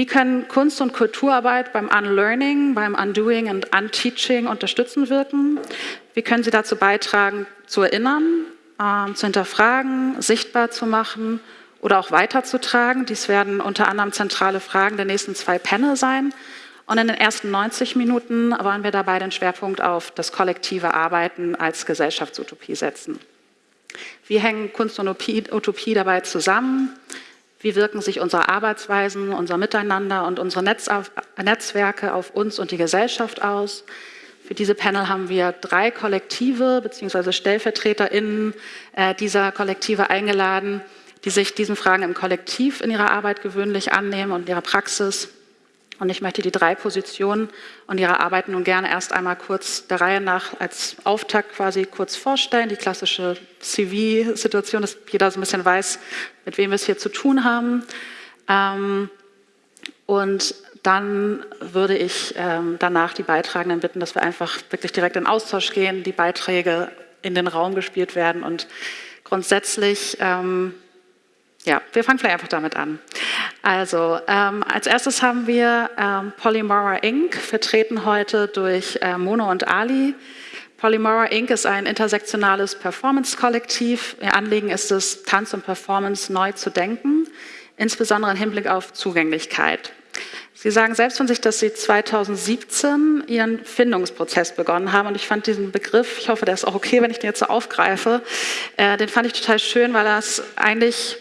Wie können Kunst- und Kulturarbeit beim Unlearning, beim Undoing und Unteaching unterstützend wirken? Wie können sie dazu beitragen, zu erinnern, äh, zu hinterfragen, sichtbar zu machen oder auch weiterzutragen? Dies werden unter anderem zentrale Fragen der nächsten zwei Panel sein. Und in den ersten 90 Minuten wollen wir dabei den Schwerpunkt auf das kollektive Arbeiten als Gesellschaftsutopie setzen. Wie hängen Kunst und Utopie dabei zusammen? Wie wirken sich unsere Arbeitsweisen, unser Miteinander und unsere Netz auf, Netzwerke auf uns und die Gesellschaft aus? Für diese Panel haben wir drei Kollektive bzw. StellvertreterInnen äh, dieser Kollektive eingeladen, die sich diesen Fragen im Kollektiv in ihrer Arbeit gewöhnlich annehmen und in ihrer Praxis. Und ich möchte die drei Positionen und ihre Arbeit nun gerne erst einmal kurz der Reihe nach als Auftakt quasi kurz vorstellen. Die klassische CV-Situation, dass jeder so ein bisschen weiß, mit wem wir es hier zu tun haben. Ähm, und dann würde ich ähm, danach die Beitragenden bitten, dass wir einfach wirklich direkt in Austausch gehen, die Beiträge in den Raum gespielt werden und grundsätzlich ähm, ja, wir fangen vielleicht einfach damit an. Also, ähm, als erstes haben wir ähm, Polymora Inc., vertreten heute durch äh, Mono und Ali. Polymora Inc. ist ein intersektionales Performance-Kollektiv. Ihr Anliegen ist es, Tanz und Performance neu zu denken, insbesondere im Hinblick auf Zugänglichkeit. Sie sagen selbst von sich, dass Sie 2017 Ihren Findungsprozess begonnen haben. Und ich fand diesen Begriff, ich hoffe, der ist auch okay, wenn ich den jetzt so aufgreife, äh, den fand ich total schön, weil es eigentlich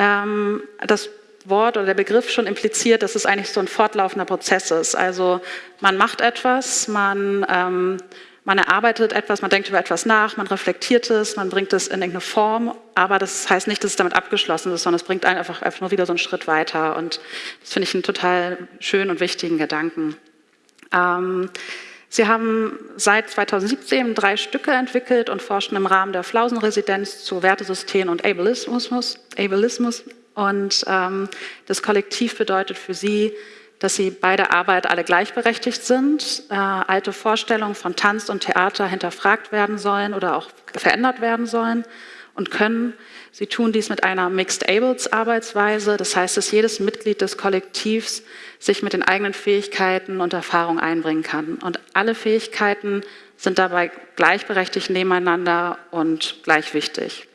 ähm, das Wort oder der Begriff schon impliziert, dass es eigentlich so ein fortlaufender Prozess ist. Also man macht etwas, man, ähm, man erarbeitet etwas, man denkt über etwas nach, man reflektiert es, man bringt es in irgendeine Form, aber das heißt nicht, dass es damit abgeschlossen ist, sondern es bringt einen einfach, einfach nur wieder so einen Schritt weiter. Und das finde ich einen total schönen und wichtigen Gedanken. Ähm, Sie haben seit 2017 drei Stücke entwickelt und forschen im Rahmen der Flausen-Residenz zu Wertesystemen und Ableismus. Ableismus. Und ähm, das Kollektiv bedeutet für Sie, dass Sie bei der Arbeit alle gleichberechtigt sind, äh, alte Vorstellungen von Tanz und Theater hinterfragt werden sollen oder auch verändert werden sollen und können. Sie tun dies mit einer Mixed Ables Arbeitsweise, das heißt, dass jedes Mitglied des Kollektivs sich mit den eigenen Fähigkeiten und Erfahrungen einbringen kann. Und alle Fähigkeiten sind dabei gleichberechtigt nebeneinander und gleich wichtig.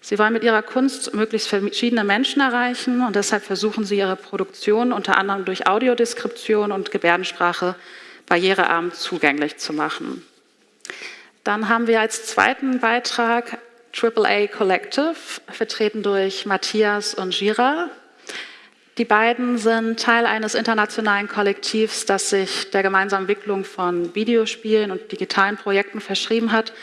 Sie wollen mit ihrer Kunst möglichst verschiedene Menschen erreichen und deshalb versuchen sie ihre Produktion unter anderem durch Audiodeskription und Gebärdensprache barrierearm zugänglich zu machen. Dann haben wir als zweiten Beitrag AAA Collective, vertreten durch Matthias und Gira. Die beiden sind Teil eines internationalen Kollektivs, das sich der gemeinsamen Entwicklung von Videospielen und digitalen Projekten verschrieben hat.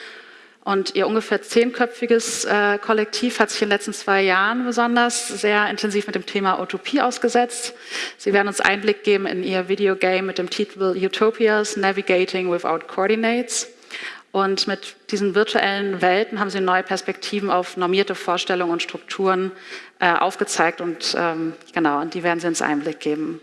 Und ihr ungefähr zehnköpfiges äh, Kollektiv hat sich in den letzten zwei Jahren besonders sehr intensiv mit dem Thema Utopie ausgesetzt. Sie werden uns Einblick geben in ihr Videogame mit dem Titel Utopias Navigating Without Coordinates. Und mit diesen virtuellen Welten haben sie neue Perspektiven auf normierte Vorstellungen und Strukturen äh, aufgezeigt und ähm, genau, und die werden sie uns Einblick geben.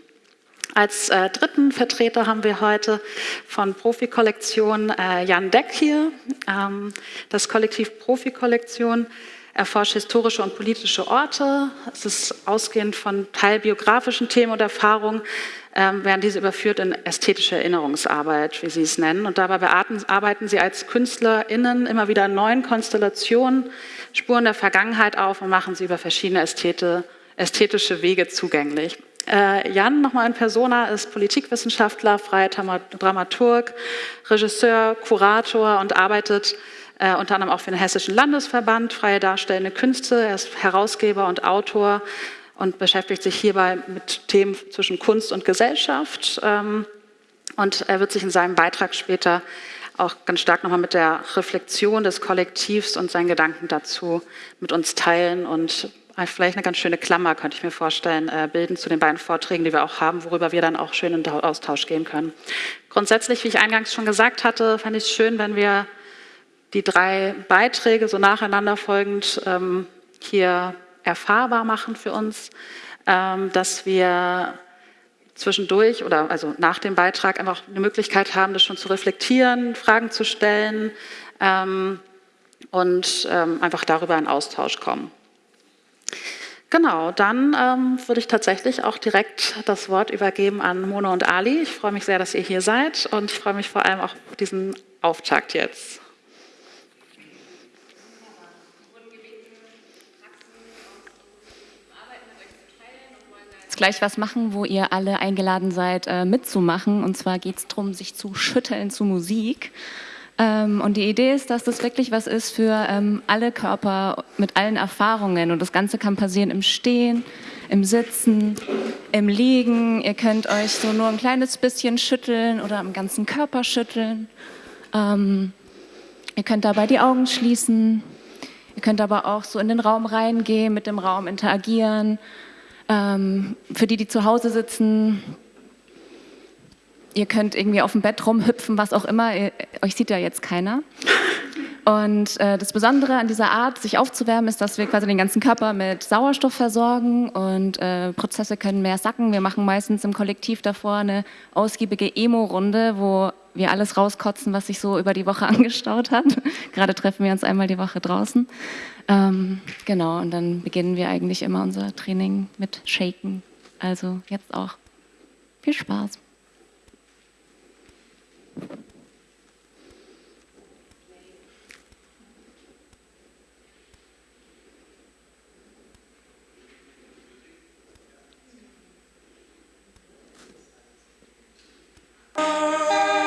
Als äh, dritten Vertreter haben wir heute von Profi-Kollektion äh, Jan Deck hier. Ähm, das Kollektiv Profi-Kollektion erforscht historische und politische Orte. Es ist ausgehend von teilbiografischen Themen und Erfahrungen, werden diese überführt in ästhetische Erinnerungsarbeit, wie Sie es nennen. Und dabei arbeiten Sie als KünstlerInnen immer wieder neuen Konstellationen, Spuren der Vergangenheit auf und machen sie über verschiedene Ästhete, ästhetische Wege zugänglich. Äh, Jan, nochmal in Persona, ist Politikwissenschaftler, freier Dramaturg, Regisseur, Kurator und arbeitet äh, unter anderem auch für den Hessischen Landesverband Freie Darstellende Künste. Er ist Herausgeber und Autor und beschäftigt sich hierbei mit Themen zwischen Kunst und Gesellschaft. Ähm, und er wird sich in seinem Beitrag später auch ganz stark nochmal mit der Reflexion des Kollektivs und seinen Gedanken dazu mit uns teilen und vielleicht eine ganz schöne Klammer, könnte ich mir vorstellen, äh, bilden zu den beiden Vorträgen, die wir auch haben, worüber wir dann auch schön in Austausch gehen können. Grundsätzlich, wie ich eingangs schon gesagt hatte, fände ich es schön, wenn wir die drei Beiträge so nacheinander folgend ähm, hier erfahrbar machen für uns, ähm, dass wir zwischendurch oder also nach dem Beitrag einfach eine Möglichkeit haben, das schon zu reflektieren, Fragen zu stellen ähm, und ähm, einfach darüber in Austausch kommen. Genau, dann ähm, würde ich tatsächlich auch direkt das Wort übergeben an Mona und Ali. Ich freue mich sehr, dass ihr hier seid und ich freue mich vor allem auch auf diesen Auftakt jetzt. Gleich was machen, wo ihr alle eingeladen seid, äh, mitzumachen. Und zwar geht es darum, sich zu schütteln zu Musik. Ähm, und die Idee ist, dass das wirklich was ist für ähm, alle Körper mit allen Erfahrungen. Und das Ganze kann passieren im Stehen, im Sitzen, im Liegen. Ihr könnt euch so nur ein kleines bisschen schütteln oder am ganzen Körper schütteln. Ähm, ihr könnt dabei die Augen schließen. Ihr könnt aber auch so in den Raum reingehen, mit dem Raum interagieren. Ähm, für die, die zu Hause sitzen, ihr könnt irgendwie auf dem Bett rumhüpfen, was auch immer, ihr, euch sieht ja jetzt keiner. Und äh, das Besondere an dieser Art, sich aufzuwärmen, ist, dass wir quasi den ganzen Körper mit Sauerstoff versorgen und äh, Prozesse können mehr sacken. Wir machen meistens im Kollektiv davor eine ausgiebige Emo-Runde, wo wir alles rauskotzen, was sich so über die Woche angestaut hat. Gerade treffen wir uns einmal die Woche draußen. Ähm, genau, und dann beginnen wir eigentlich immer unser Training mit Shaken. Also jetzt auch. Viel Spaß. hoffe,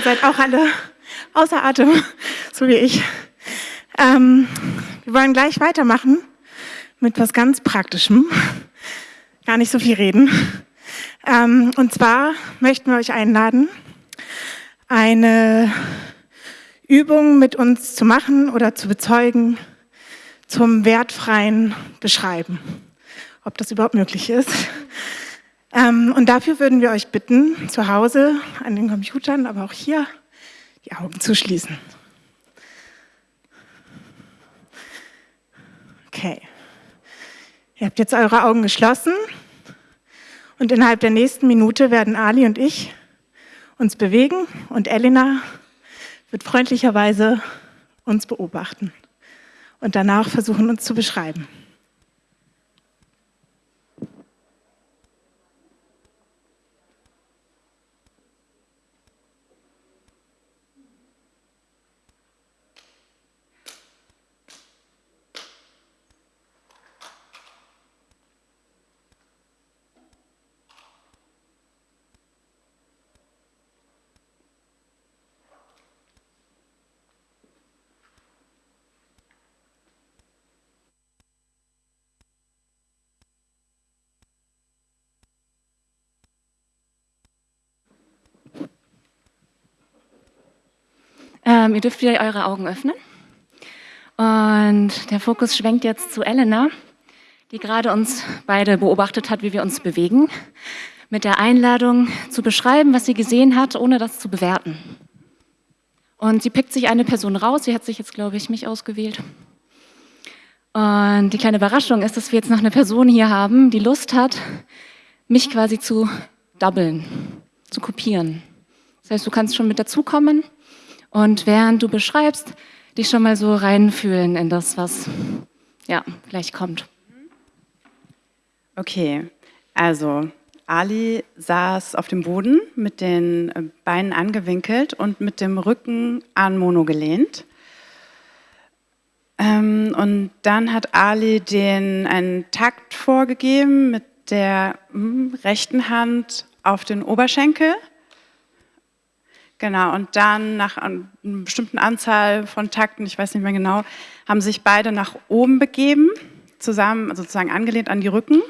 ihr seid auch alle außer Atem, so wie ich. Ähm, wir wollen gleich weitermachen mit was ganz Praktischem. Gar nicht so viel reden. Ähm, und zwar möchten wir euch einladen, eine Übung mit uns zu machen oder zu bezeugen zum wertfreien Beschreiben. Ob das überhaupt möglich ist. Ähm, und dafür würden wir euch bitten, zu Hause an den Computern, aber auch hier, die Augen zu schließen. Okay. Ihr habt jetzt eure Augen geschlossen und innerhalb der nächsten Minute werden Ali und ich uns bewegen und Elena wird freundlicherweise uns beobachten und danach versuchen, uns zu beschreiben. Ähm, ihr dürft wieder eure Augen öffnen. Und der Fokus schwenkt jetzt zu Elena, die gerade uns beide beobachtet hat, wie wir uns bewegen, mit der Einladung zu beschreiben, was sie gesehen hat, ohne das zu bewerten. Und sie pickt sich eine Person raus, sie hat sich jetzt, glaube ich, mich ausgewählt. Und die kleine Überraschung ist, dass wir jetzt noch eine Person hier haben, die Lust hat, mich quasi zu doublen, zu kopieren. Das heißt, du kannst schon mit dazukommen und während du beschreibst, dich schon mal so reinfühlen in das, was ja, gleich kommt. Okay, also Ali saß auf dem Boden mit den Beinen angewinkelt und mit dem Rücken an Mono gelehnt. Ähm, und dann hat Ali den einen Takt vorgegeben mit der hm, rechten Hand auf den Oberschenkel Genau, und dann nach einer bestimmten Anzahl von Takten, ich weiß nicht mehr genau, haben sich beide nach oben begeben, zusammen sozusagen angelehnt an die Rücken.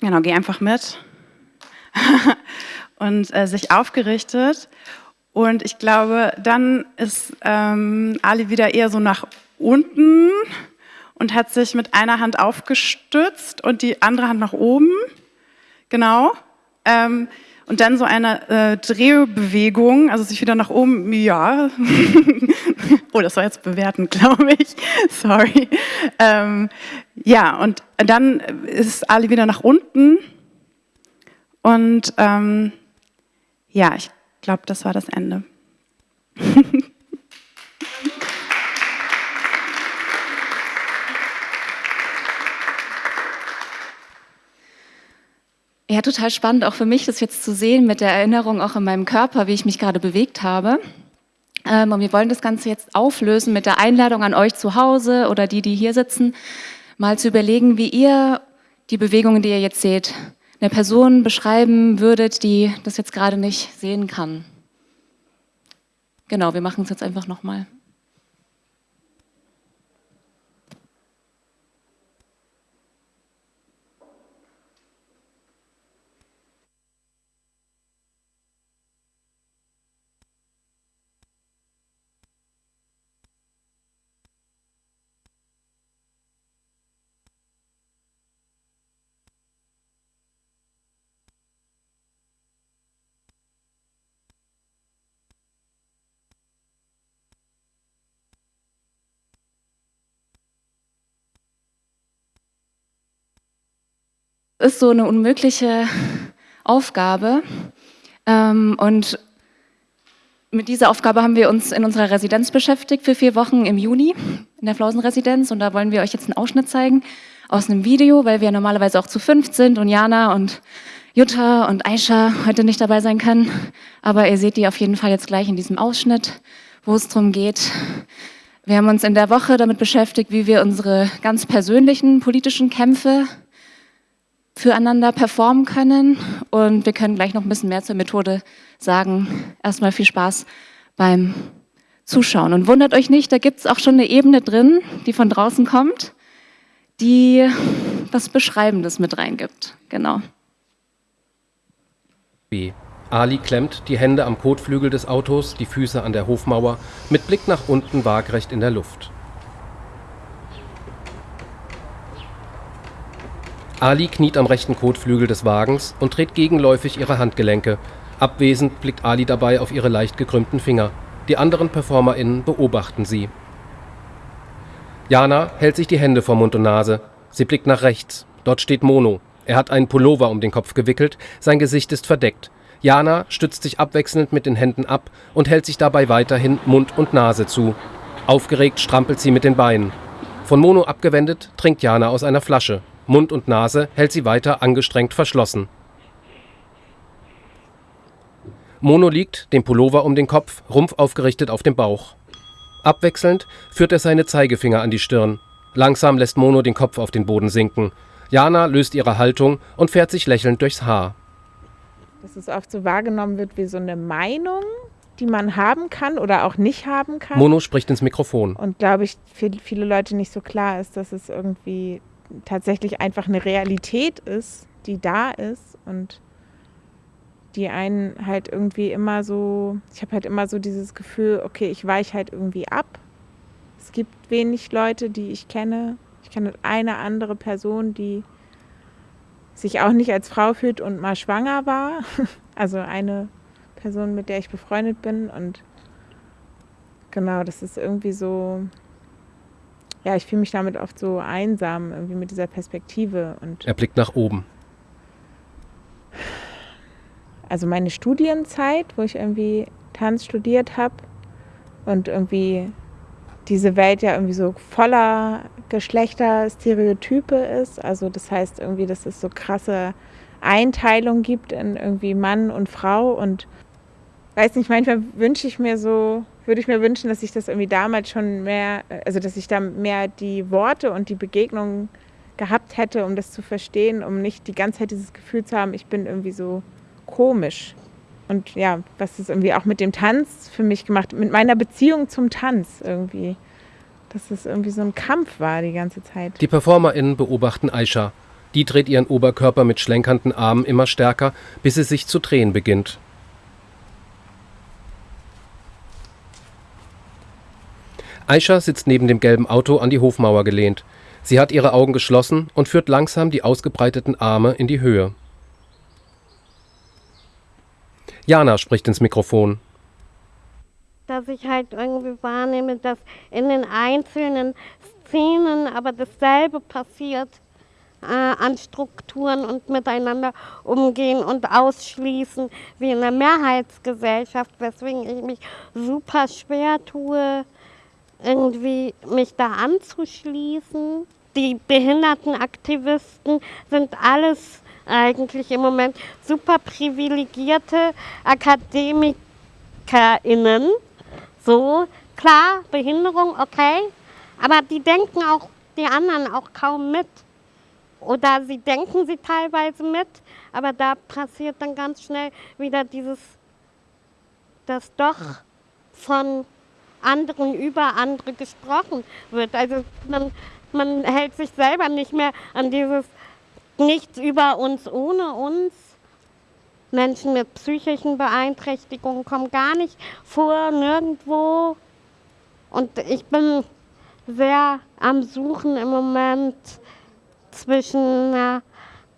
Genau, geh einfach mit. und äh, sich aufgerichtet. Und ich glaube, dann ist ähm, Ali wieder eher so nach unten und hat sich mit einer Hand aufgestützt und die andere Hand nach oben. Genau. Ähm, und dann so eine äh, Drehbewegung, also sich wieder nach oben, ja. oh, das war jetzt bewertend, glaube ich. Sorry. Ähm, ja, und dann ist Ali wieder nach unten. Und ähm, ja, ich glaube, das war das Ende. Ja, total spannend, auch für mich, das jetzt zu sehen mit der Erinnerung auch in meinem Körper, wie ich mich gerade bewegt habe. Ähm, und wir wollen das Ganze jetzt auflösen mit der Einladung an euch zu Hause oder die, die hier sitzen, mal zu überlegen, wie ihr die Bewegungen, die ihr jetzt seht, einer Person beschreiben würdet, die das jetzt gerade nicht sehen kann. Genau, wir machen es jetzt einfach nochmal. Ist so eine unmögliche Aufgabe. Ähm, und mit dieser Aufgabe haben wir uns in unserer Residenz beschäftigt für vier Wochen im Juni in der Flausenresidenz. Und da wollen wir euch jetzt einen Ausschnitt zeigen aus einem Video, weil wir normalerweise auch zu fünft sind und Jana und Jutta und Aisha heute nicht dabei sein können. Aber ihr seht die auf jeden Fall jetzt gleich in diesem Ausschnitt, wo es darum geht. Wir haben uns in der Woche damit beschäftigt, wie wir unsere ganz persönlichen politischen Kämpfe füreinander performen können. Und wir können gleich noch ein bisschen mehr zur Methode sagen. Erstmal viel Spaß beim Zuschauen. Und wundert euch nicht, da gibt es auch schon eine Ebene drin, die von draußen kommt, die was Beschreibendes mit reingibt. Genau. B. Ali klemmt die Hände am Kotflügel des Autos, die Füße an der Hofmauer, mit Blick nach unten waagrecht in der Luft. Ali kniet am rechten Kotflügel des Wagens und dreht gegenläufig ihre Handgelenke. Abwesend blickt Ali dabei auf ihre leicht gekrümmten Finger. Die anderen PerformerInnen beobachten sie. Jana hält sich die Hände vor Mund und Nase. Sie blickt nach rechts. Dort steht Mono. Er hat einen Pullover um den Kopf gewickelt, sein Gesicht ist verdeckt. Jana stützt sich abwechselnd mit den Händen ab und hält sich dabei weiterhin Mund und Nase zu. Aufgeregt strampelt sie mit den Beinen. Von Mono abgewendet trinkt Jana aus einer Flasche. Mund und Nase hält sie weiter angestrengt verschlossen. Mono liegt, den Pullover um den Kopf, Rumpf aufgerichtet auf dem Bauch. Abwechselnd führt er seine Zeigefinger an die Stirn. Langsam lässt Mono den Kopf auf den Boden sinken. Jana löst ihre Haltung und fährt sich lächelnd durchs Haar. Dass es oft so wahrgenommen wird wie so eine Meinung, die man haben kann oder auch nicht haben kann. Mono spricht ins Mikrofon. Und glaube ich, für viele Leute nicht so klar ist, dass es irgendwie tatsächlich einfach eine Realität ist, die da ist und die einen halt irgendwie immer so, ich habe halt immer so dieses Gefühl, okay, ich weiche halt irgendwie ab. Es gibt wenig Leute, die ich kenne. Ich kenne eine andere Person, die sich auch nicht als Frau fühlt und mal schwanger war. Also eine Person, mit der ich befreundet bin. Und genau, das ist irgendwie so, ja, ich fühle mich damit oft so einsam, irgendwie mit dieser Perspektive. Und er blickt nach oben also meine Studienzeit, wo ich irgendwie Tanz studiert habe und irgendwie diese Welt ja irgendwie so voller Geschlechterstereotype ist. Also das heißt irgendwie, dass es so krasse Einteilung gibt in irgendwie Mann und Frau und weiß nicht, manchmal wünsche ich mir so, würde ich mir wünschen, dass ich das irgendwie damals schon mehr, also dass ich da mehr die Worte und die Begegnungen gehabt hätte, um das zu verstehen, um nicht die ganze Zeit dieses Gefühl zu haben, ich bin irgendwie so komisch. Und ja, was ist irgendwie auch mit dem Tanz für mich gemacht, mit meiner Beziehung zum Tanz irgendwie. Dass es irgendwie so ein Kampf war die ganze Zeit. Die PerformerInnen beobachten Aisha. Die dreht ihren Oberkörper mit schlenkernden Armen immer stärker, bis sie sich zu drehen beginnt. Aisha sitzt neben dem gelben Auto an die Hofmauer gelehnt. Sie hat ihre Augen geschlossen und führt langsam die ausgebreiteten Arme in die Höhe. Jana spricht ins Mikrofon. Dass ich halt irgendwie wahrnehme, dass in den einzelnen Szenen aber dasselbe passiert äh, an Strukturen und miteinander umgehen und ausschließen wie in der Mehrheitsgesellschaft, weswegen ich mich super schwer tue, irgendwie mich da anzuschließen. Die Behindertenaktivisten sind alles eigentlich im Moment super privilegierte AkademikerInnen. So, klar, Behinderung, okay, aber die denken auch die anderen auch kaum mit. Oder sie denken sie teilweise mit, aber da passiert dann ganz schnell wieder dieses, dass doch von anderen über andere gesprochen wird. Also man, man hält sich selber nicht mehr an dieses nichts über uns ohne uns. Menschen mit psychischen Beeinträchtigungen kommen gar nicht vor, nirgendwo. Und ich bin sehr am Suchen im Moment zwischen einer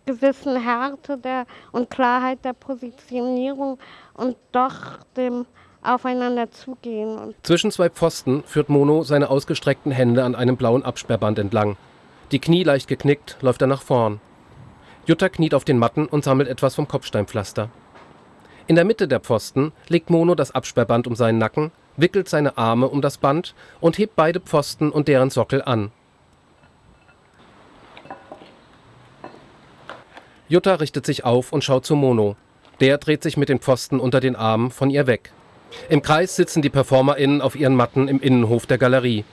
gewissen Härte der, und Klarheit der Positionierung und doch dem Aufeinander zugehen. Zwischen zwei Pfosten führt Mono seine ausgestreckten Hände an einem blauen Absperrband entlang. Die Knie leicht geknickt, läuft er nach vorn. Jutta kniet auf den Matten und sammelt etwas vom Kopfsteinpflaster. In der Mitte der Pfosten legt Mono das Absperrband um seinen Nacken, wickelt seine Arme um das Band und hebt beide Pfosten und deren Sockel an. Jutta richtet sich auf und schaut zu Mono. Der dreht sich mit den Pfosten unter den Armen von ihr weg. Im Kreis sitzen die PerformerInnen auf ihren Matten im Innenhof der Galerie.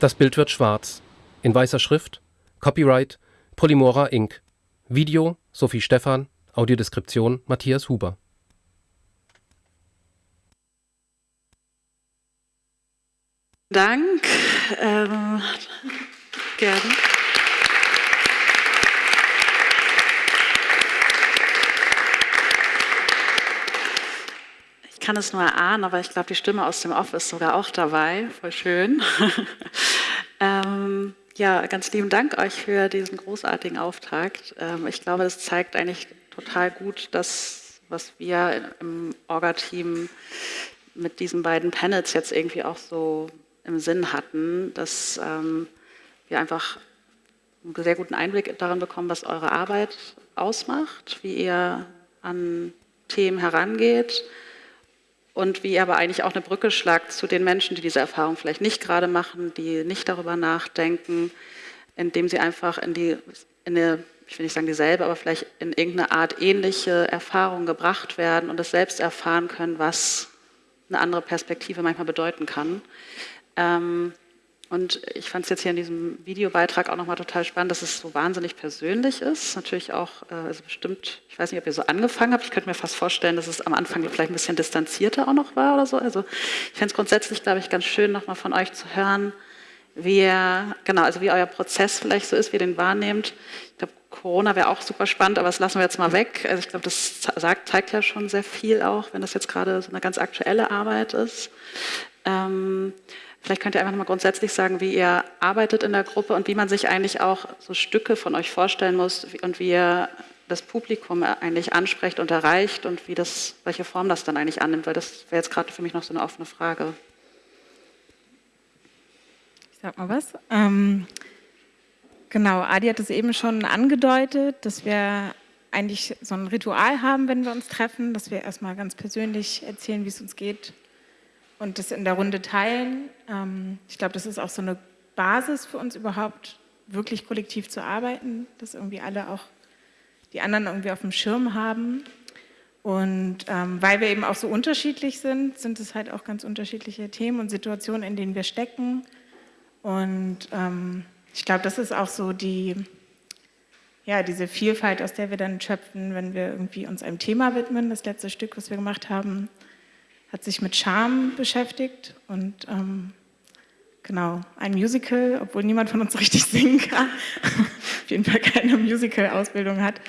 Das Bild wird schwarz. In weißer Schrift. Copyright Polymora Inc. Video Sophie Stephan, Audiodeskription Matthias Huber. Dank. Ähm, gerne. Kann es nur erahnen, aber ich glaube, die Stimme aus dem Off ist sogar auch dabei. Voll schön. ähm, ja, ganz lieben Dank euch für diesen großartigen Auftakt. Ähm, ich glaube, das zeigt eigentlich total gut das, was wir im Orga-Team mit diesen beiden Panels jetzt irgendwie auch so im Sinn hatten, dass ähm, wir einfach einen sehr guten Einblick daran bekommen, was eure Arbeit ausmacht, wie ihr an Themen herangeht und wie ihr aber eigentlich auch eine Brücke schlagt zu den Menschen, die diese Erfahrung vielleicht nicht gerade machen, die nicht darüber nachdenken, indem sie einfach in die, in eine, ich will nicht sagen dieselbe, aber vielleicht in irgendeine Art ähnliche Erfahrung gebracht werden und es selbst erfahren können, was eine andere Perspektive manchmal bedeuten kann. Ähm, und ich fand es jetzt hier in diesem Videobeitrag auch nochmal total spannend, dass es so wahnsinnig persönlich ist. Natürlich auch, äh, also bestimmt, ich weiß nicht, ob ihr so angefangen habt. Ich könnte mir fast vorstellen, dass es am Anfang vielleicht ein bisschen distanzierter auch noch war oder so. Also ich fände es grundsätzlich, glaube ich, ganz schön, nochmal von euch zu hören, wie ihr, genau, also wie euer Prozess vielleicht so ist, wie ihr den wahrnehmt. Ich glaube, Corona wäre auch super spannend, aber das lassen wir jetzt mal weg. Also ich glaube, das sagt, zeigt ja schon sehr viel auch, wenn das jetzt gerade so eine ganz aktuelle Arbeit ist. Ähm, Vielleicht könnt ihr einfach mal grundsätzlich sagen, wie ihr arbeitet in der Gruppe und wie man sich eigentlich auch so Stücke von euch vorstellen muss und wie ihr das Publikum eigentlich ansprecht und erreicht und wie das, welche Form das dann eigentlich annimmt, weil das wäre jetzt gerade für mich noch so eine offene Frage. Ich sag mal was. Ähm, genau, Adi hat es eben schon angedeutet, dass wir eigentlich so ein Ritual haben, wenn wir uns treffen, dass wir erstmal ganz persönlich erzählen, wie es uns geht, und das in der Runde teilen. Ähm, ich glaube, das ist auch so eine Basis für uns überhaupt, wirklich kollektiv zu arbeiten, dass irgendwie alle auch die anderen irgendwie auf dem Schirm haben. Und ähm, weil wir eben auch so unterschiedlich sind, sind es halt auch ganz unterschiedliche Themen und Situationen, in denen wir stecken. Und ähm, ich glaube, das ist auch so die, ja, diese Vielfalt, aus der wir dann schöpfen, wenn wir irgendwie uns einem Thema widmen. Das letzte Stück, was wir gemacht haben, hat sich mit Charme beschäftigt und ähm, genau, ein Musical, obwohl niemand von uns richtig singen kann, auf jeden Fall keine Musical-Ausbildung hat.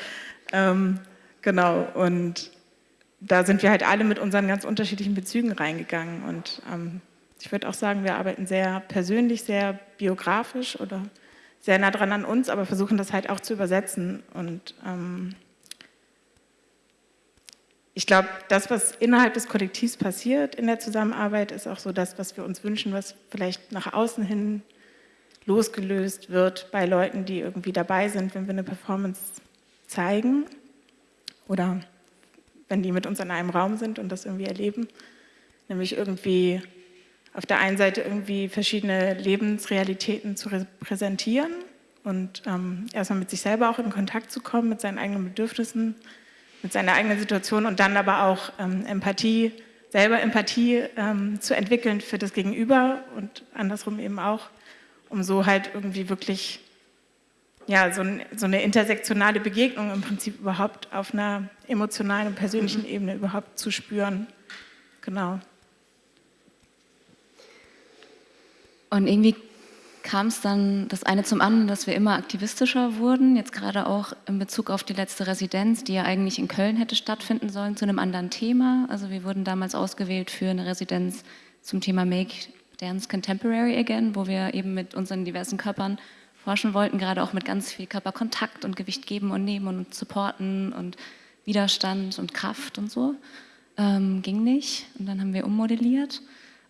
Ähm, genau, und da sind wir halt alle mit unseren ganz unterschiedlichen Bezügen reingegangen und ähm, ich würde auch sagen, wir arbeiten sehr persönlich, sehr biografisch oder sehr nah dran an uns, aber versuchen das halt auch zu übersetzen und ähm, ich glaube, das, was innerhalb des Kollektivs passiert in der Zusammenarbeit, ist auch so das, was wir uns wünschen, was vielleicht nach außen hin losgelöst wird bei Leuten, die irgendwie dabei sind, wenn wir eine Performance zeigen oder wenn die mit uns in einem Raum sind und das irgendwie erleben. Nämlich irgendwie auf der einen Seite irgendwie verschiedene Lebensrealitäten zu repräsentieren und ähm, erstmal mit sich selber auch in Kontakt zu kommen, mit seinen eigenen Bedürfnissen, mit seiner eigenen Situation und dann aber auch ähm, Empathie, selber Empathie ähm, zu entwickeln für das Gegenüber und andersrum eben auch, um so halt irgendwie wirklich ja, so, ein, so eine intersektionale Begegnung im Prinzip überhaupt auf einer emotionalen und persönlichen mhm. Ebene überhaupt zu spüren. Genau. Und irgendwie kam es dann das eine zum anderen, dass wir immer aktivistischer wurden, jetzt gerade auch in Bezug auf die letzte Residenz, die ja eigentlich in Köln hätte stattfinden sollen, zu einem anderen Thema. Also wir wurden damals ausgewählt für eine Residenz zum Thema Make Dance Contemporary Again, wo wir eben mit unseren diversen Körpern forschen wollten, gerade auch mit ganz viel Körperkontakt und Gewicht geben und nehmen und supporten und Widerstand und Kraft und so. Ähm, ging nicht und dann haben wir ummodelliert.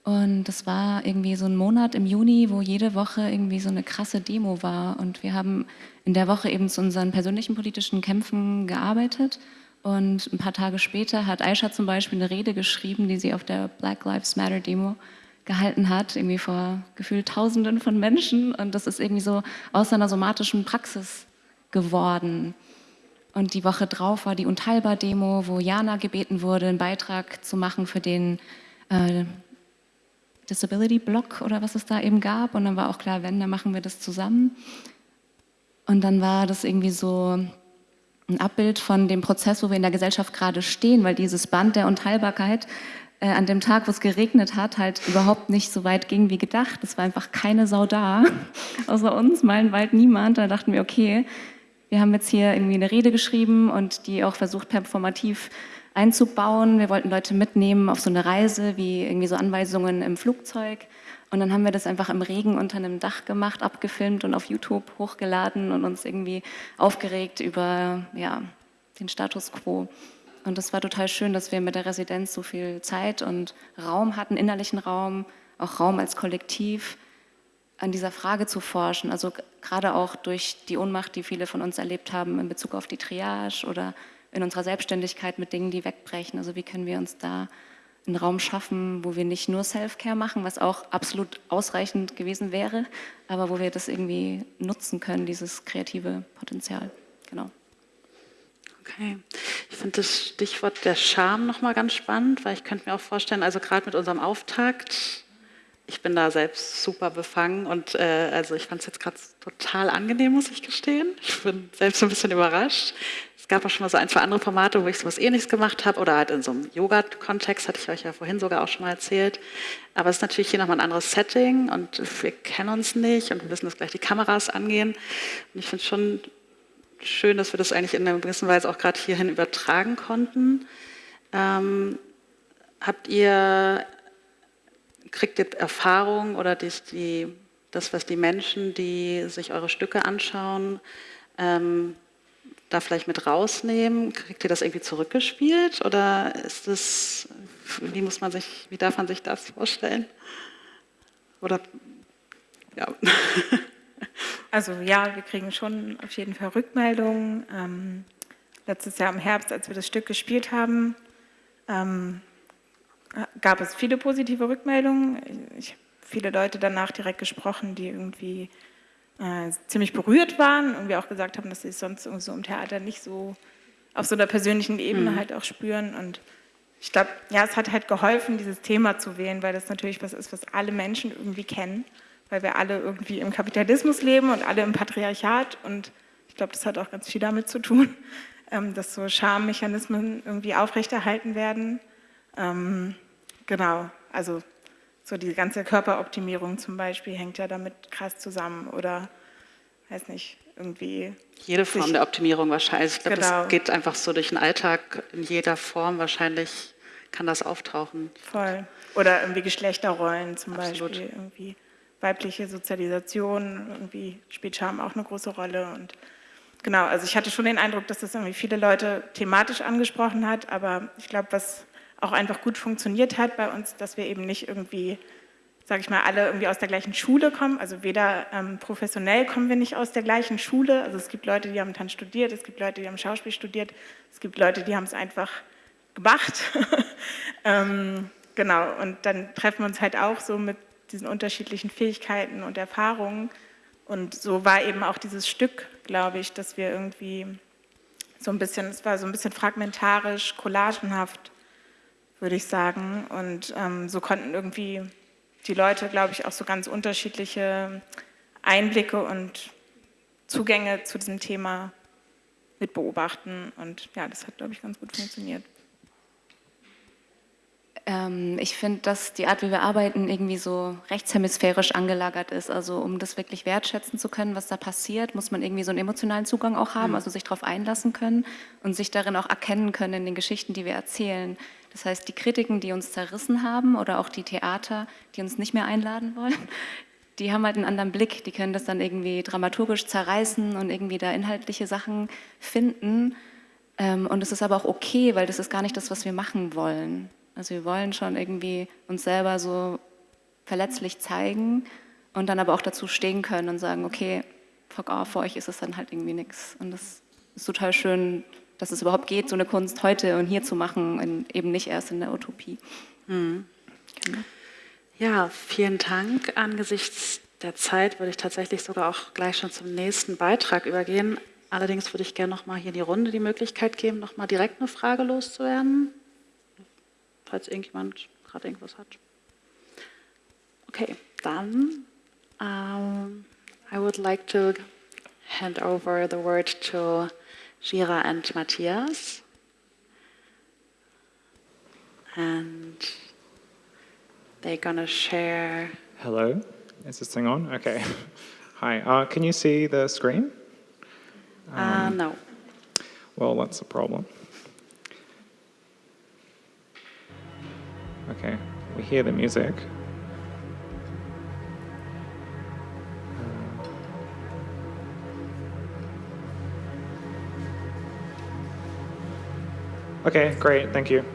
Und das war irgendwie so ein Monat im Juni, wo jede Woche irgendwie so eine krasse Demo war. Und wir haben in der Woche eben zu unseren persönlichen politischen Kämpfen gearbeitet. Und ein paar Tage später hat Aisha zum Beispiel eine Rede geschrieben, die sie auf der Black Lives Matter Demo gehalten hat, irgendwie vor gefühlt Tausenden von Menschen. Und das ist irgendwie so aus einer somatischen Praxis geworden. Und die Woche drauf war die Unteilbar-Demo, wo Jana gebeten wurde, einen Beitrag zu machen für den äh, Disability Block oder was es da eben gab. Und dann war auch klar, wenn, dann machen wir das zusammen. Und dann war das irgendwie so ein Abbild von dem Prozess, wo wir in der Gesellschaft gerade stehen, weil dieses Band der Unteilbarkeit äh, an dem Tag, wo es geregnet hat, halt überhaupt nicht so weit ging wie gedacht. Es war einfach keine Sau da, außer uns, meilenweit niemand. Da dachten wir, okay, wir haben jetzt hier irgendwie eine Rede geschrieben und die auch versucht performativ einzubauen. Wir wollten Leute mitnehmen auf so eine Reise, wie irgendwie so Anweisungen im Flugzeug. Und dann haben wir das einfach im Regen unter einem Dach gemacht, abgefilmt und auf YouTube hochgeladen und uns irgendwie aufgeregt über ja, den Status quo. Und das war total schön, dass wir mit der Residenz so viel Zeit und Raum hatten, innerlichen Raum, auch Raum als Kollektiv, an dieser Frage zu forschen. Also gerade auch durch die Ohnmacht, die viele von uns erlebt haben in Bezug auf die Triage oder in unserer Selbstständigkeit mit Dingen, die wegbrechen. Also wie können wir uns da einen Raum schaffen, wo wir nicht nur Self-Care machen, was auch absolut ausreichend gewesen wäre, aber wo wir das irgendwie nutzen können, dieses kreative Potenzial. Genau. Okay. Ich finde das Stichwort der Scham nochmal ganz spannend, weil ich könnte mir auch vorstellen, also gerade mit unserem Auftakt, ich bin da selbst super befangen und äh, also ich fand es jetzt gerade total angenehm, muss ich gestehen. Ich bin selbst ein bisschen überrascht. Es gab auch schon mal so ein, zwei andere Formate, wo ich sowas ähnliches gemacht habe oder halt in so einem Yoga-Kontext, hatte ich euch ja vorhin sogar auch schon mal erzählt. Aber es ist natürlich hier nochmal ein anderes Setting und wir kennen uns nicht und wir wissen, dass gleich die Kameras angehen. Und ich finde es schon schön, dass wir das eigentlich in einer gewissen Weise auch gerade hierhin übertragen konnten. Ähm, habt ihr, kriegt ihr Erfahrung oder die, die, das, was die Menschen, die sich eure Stücke anschauen, ähm, da vielleicht mit rausnehmen? Kriegt ihr das irgendwie zurückgespielt oder ist das, wie muss man sich, wie darf man sich das vorstellen? Oder, ja. Also ja, wir kriegen schon auf jeden Fall Rückmeldungen. Ähm, letztes Jahr im Herbst, als wir das Stück gespielt haben, ähm, gab es viele positive Rückmeldungen. Ich habe viele Leute danach direkt gesprochen, die irgendwie äh, ziemlich berührt waren und wir auch gesagt haben, dass sie es sonst so im Theater nicht so auf so einer persönlichen Ebene mhm. halt auch spüren. Und ich glaube, ja, es hat halt geholfen, dieses Thema zu wählen, weil das natürlich was ist, was alle Menschen irgendwie kennen, weil wir alle irgendwie im Kapitalismus leben und alle im Patriarchat. Und ich glaube, das hat auch ganz viel damit zu tun, ähm, dass so Schammechanismen irgendwie aufrechterhalten werden. Ähm, genau, also so die ganze Körperoptimierung zum Beispiel hängt ja damit krass zusammen oder weiß nicht, irgendwie. Jede Form der Optimierung wahrscheinlich. Ich glaube, genau. das geht einfach so durch den Alltag in jeder Form wahrscheinlich kann das auftauchen. Voll. Oder irgendwie Geschlechterrollen zum Absolut. Beispiel. Irgendwie weibliche Sozialisation, irgendwie spielt Scham auch eine große Rolle. Und genau, also ich hatte schon den Eindruck, dass das irgendwie viele Leute thematisch angesprochen hat, aber ich glaube, was auch einfach gut funktioniert hat bei uns, dass wir eben nicht irgendwie, sage ich mal, alle irgendwie aus der gleichen Schule kommen. Also weder ähm, professionell kommen wir nicht aus der gleichen Schule. Also es gibt Leute, die haben Tanz studiert, es gibt Leute, die haben Schauspiel studiert, es gibt Leute, die haben es einfach gemacht. ähm, genau, und dann treffen wir uns halt auch so mit diesen unterschiedlichen Fähigkeiten und Erfahrungen. Und so war eben auch dieses Stück, glaube ich, dass wir irgendwie so ein bisschen, es war so ein bisschen fragmentarisch, collagenhaft würde ich sagen. Und ähm, so konnten irgendwie die Leute, glaube ich, auch so ganz unterschiedliche Einblicke und Zugänge zu diesem Thema mit beobachten. Und ja, das hat, glaube ich, ganz gut funktioniert. Ähm, ich finde, dass die Art, wie wir arbeiten, irgendwie so rechtshemisphärisch angelagert ist. Also um das wirklich wertschätzen zu können, was da passiert, muss man irgendwie so einen emotionalen Zugang auch haben, mhm. also sich darauf einlassen können und sich darin auch erkennen können in den Geschichten, die wir erzählen. Das heißt, die Kritiken, die uns zerrissen haben oder auch die Theater, die uns nicht mehr einladen wollen, die haben halt einen anderen Blick. Die können das dann irgendwie dramaturgisch zerreißen und irgendwie da inhaltliche Sachen finden. Ähm, und es ist aber auch okay, weil das ist gar nicht das, was wir machen wollen. Also wir wollen schon irgendwie uns selber so verletzlich zeigen und dann aber auch dazu stehen können und sagen, okay, fuck off, für euch ist es dann halt irgendwie nichts. Und das ist total schön, dass es überhaupt geht, so eine Kunst heute und hier zu machen, und eben nicht erst in der Utopie. Mhm. Genau. Ja, vielen Dank. Angesichts der Zeit würde ich tatsächlich sogar auch gleich schon zum nächsten Beitrag übergehen. Allerdings würde ich gerne noch mal hier in die Runde die Möglichkeit geben, noch mal direkt eine Frage loszuwerden, falls irgendjemand gerade irgendwas hat. Okay, dann um, I would like to hand over the word to Gira and Matthias. And they're going to share. Hello, is this thing on? Okay. Hi, uh, can you see the screen? Uh, um, uh, no. Well, that's a problem. Okay, we hear the music. Okay, great, thank you.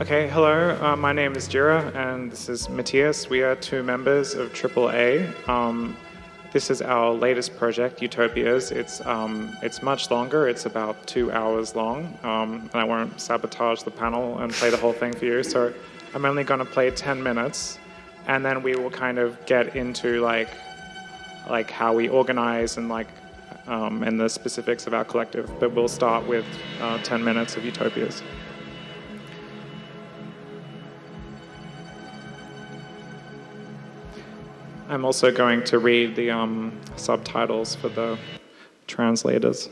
Okay, hello, uh, my name is Jira and this is Matthias. We are two members of AAA. Um, this is our latest project, Utopias. It's, um, it's much longer, it's about two hours long, um, and I won't sabotage the panel and play the whole thing for you. So I'm only going to play 10 minutes, and then we will kind of get into like, like how we organize and like um, and the specifics of our collective. But we'll start with uh, 10 minutes of Utopias. I'm also going to read the um, subtitles for the translators.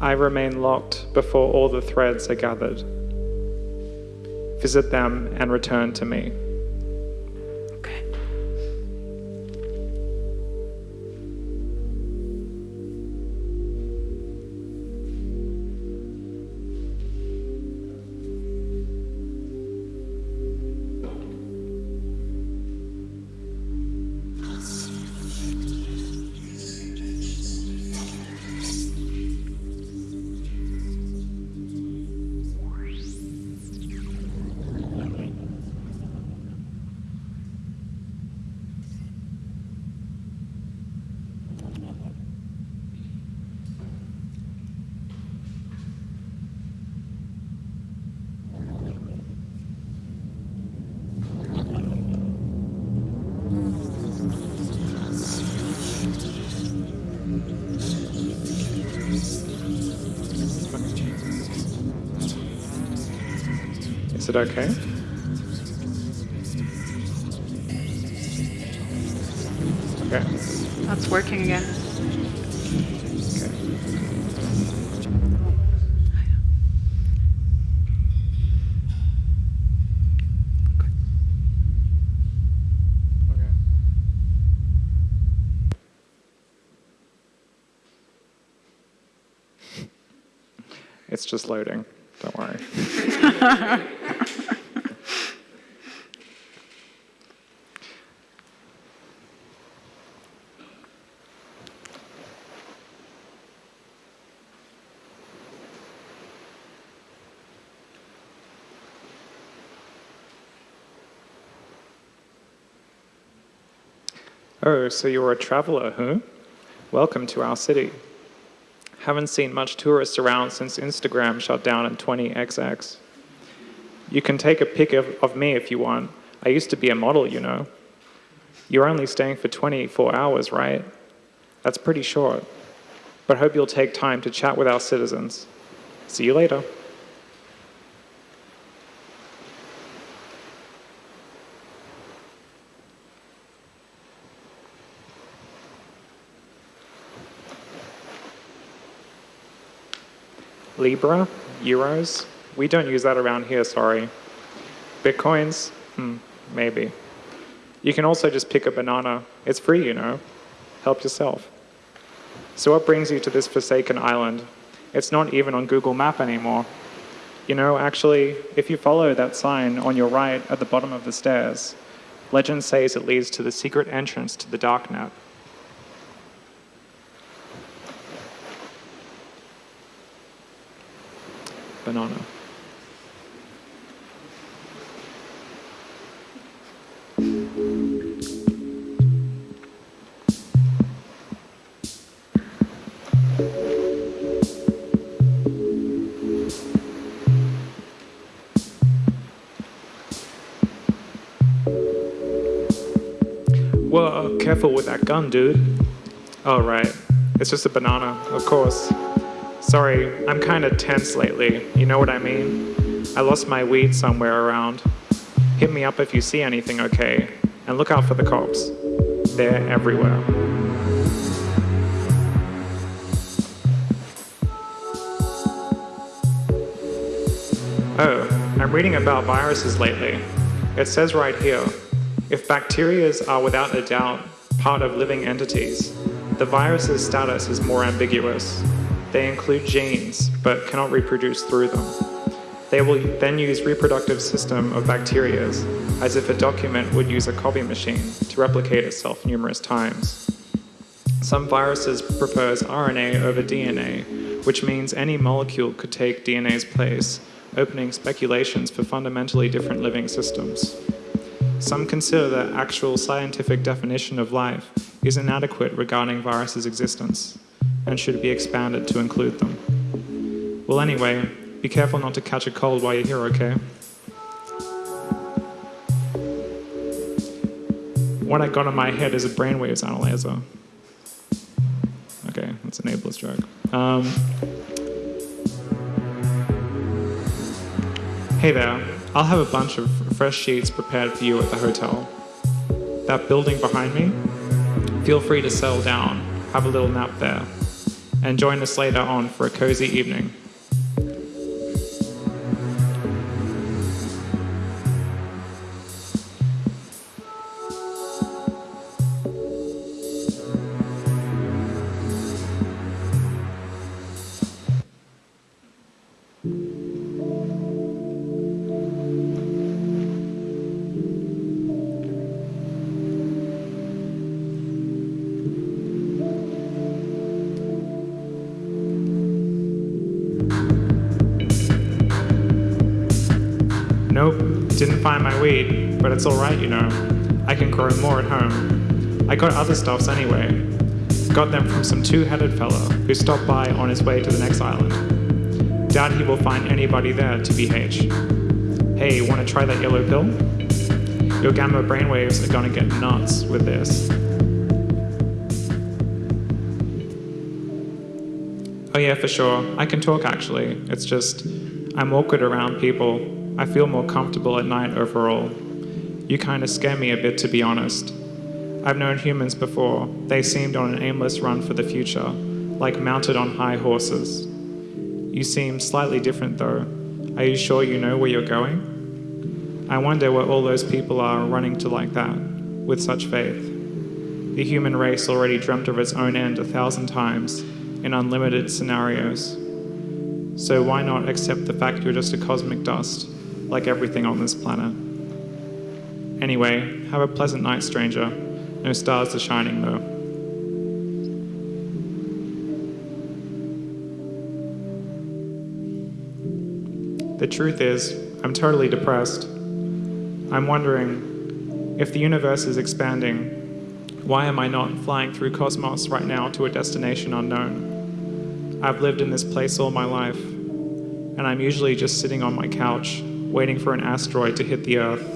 I remain locked before all the threads are gathered. Visit them and return to me. It okay? Okay. Oh, so you're a traveler, huh? Welcome to our city. Haven't seen much tourists around since Instagram shut down in 20XX. You can take a pic of, of me if you want. I used to be a model, you know. You're only staying for 24 hours, right? That's pretty short. But hope you'll take time to chat with our citizens. See you later. Libra, euros, we don't use that around here, sorry. Bitcoins, hmm, maybe. You can also just pick a banana. It's free, you know. Help yourself. So what brings you to this forsaken island? It's not even on Google Map anymore. You know, actually, if you follow that sign on your right at the bottom of the stairs, legend says it leads to the secret entrance to the darknet. Banana. Whoa, uh, careful with that gun, dude. Oh, right. It's just a banana, of course. Sorry, I'm kind of tense lately. You know what I mean? I lost my weed somewhere around. Hit me up if you see anything, okay? And look out for the cops. They're everywhere. Oh, I'm reading about viruses lately. It says right here if bacteria are without a doubt part of living entities, the virus's status is more ambiguous. They include genes, but cannot reproduce through them. They will then use reproductive system of bacteria as if a document would use a copy machine to replicate itself numerous times. Some viruses prefers RNA over DNA, which means any molecule could take DNA's place, opening speculations for fundamentally different living systems. Some consider that actual scientific definition of life is inadequate regarding viruses' existence and should be expanded to include them. Well, anyway, be careful not to catch a cold while you're here, okay? What I got in my head is a brainwaves analyzer. Okay, that's an ableist joke. Um, hey there, I'll have a bunch of fresh sheets prepared for you at the hotel. That building behind me, feel free to settle down, have a little nap there, and join us later on for a cozy evening. Nope, didn't find my weed, but it's alright, you know. I can grow more at home. I got other stuffs anyway. Got them from some two headed fellow who stopped by on his way to the next island. Doubt he will find anybody there, TBH. Hey, wanna try that yellow pill? Your gamma brainwaves are gonna get nuts with this. Oh, yeah, for sure. I can talk actually. It's just, I'm awkward around people. I feel more comfortable at night overall. You kind of scare me a bit, to be honest. I've known humans before. They seemed on an aimless run for the future, like mounted on high horses. You seem slightly different, though. Are you sure you know where you're going? I wonder where all those people are running to like that, with such faith. The human race already dreamt of its own end a thousand times in unlimited scenarios. So why not accept the fact you're just a cosmic dust, like everything on this planet? Anyway, have a pleasant night, stranger. No stars are shining, though. The truth is, I'm totally depressed. I'm wondering if the universe is expanding, why am I not flying through cosmos right now to a destination unknown? I've lived in this place all my life, and I'm usually just sitting on my couch, waiting for an asteroid to hit the Earth.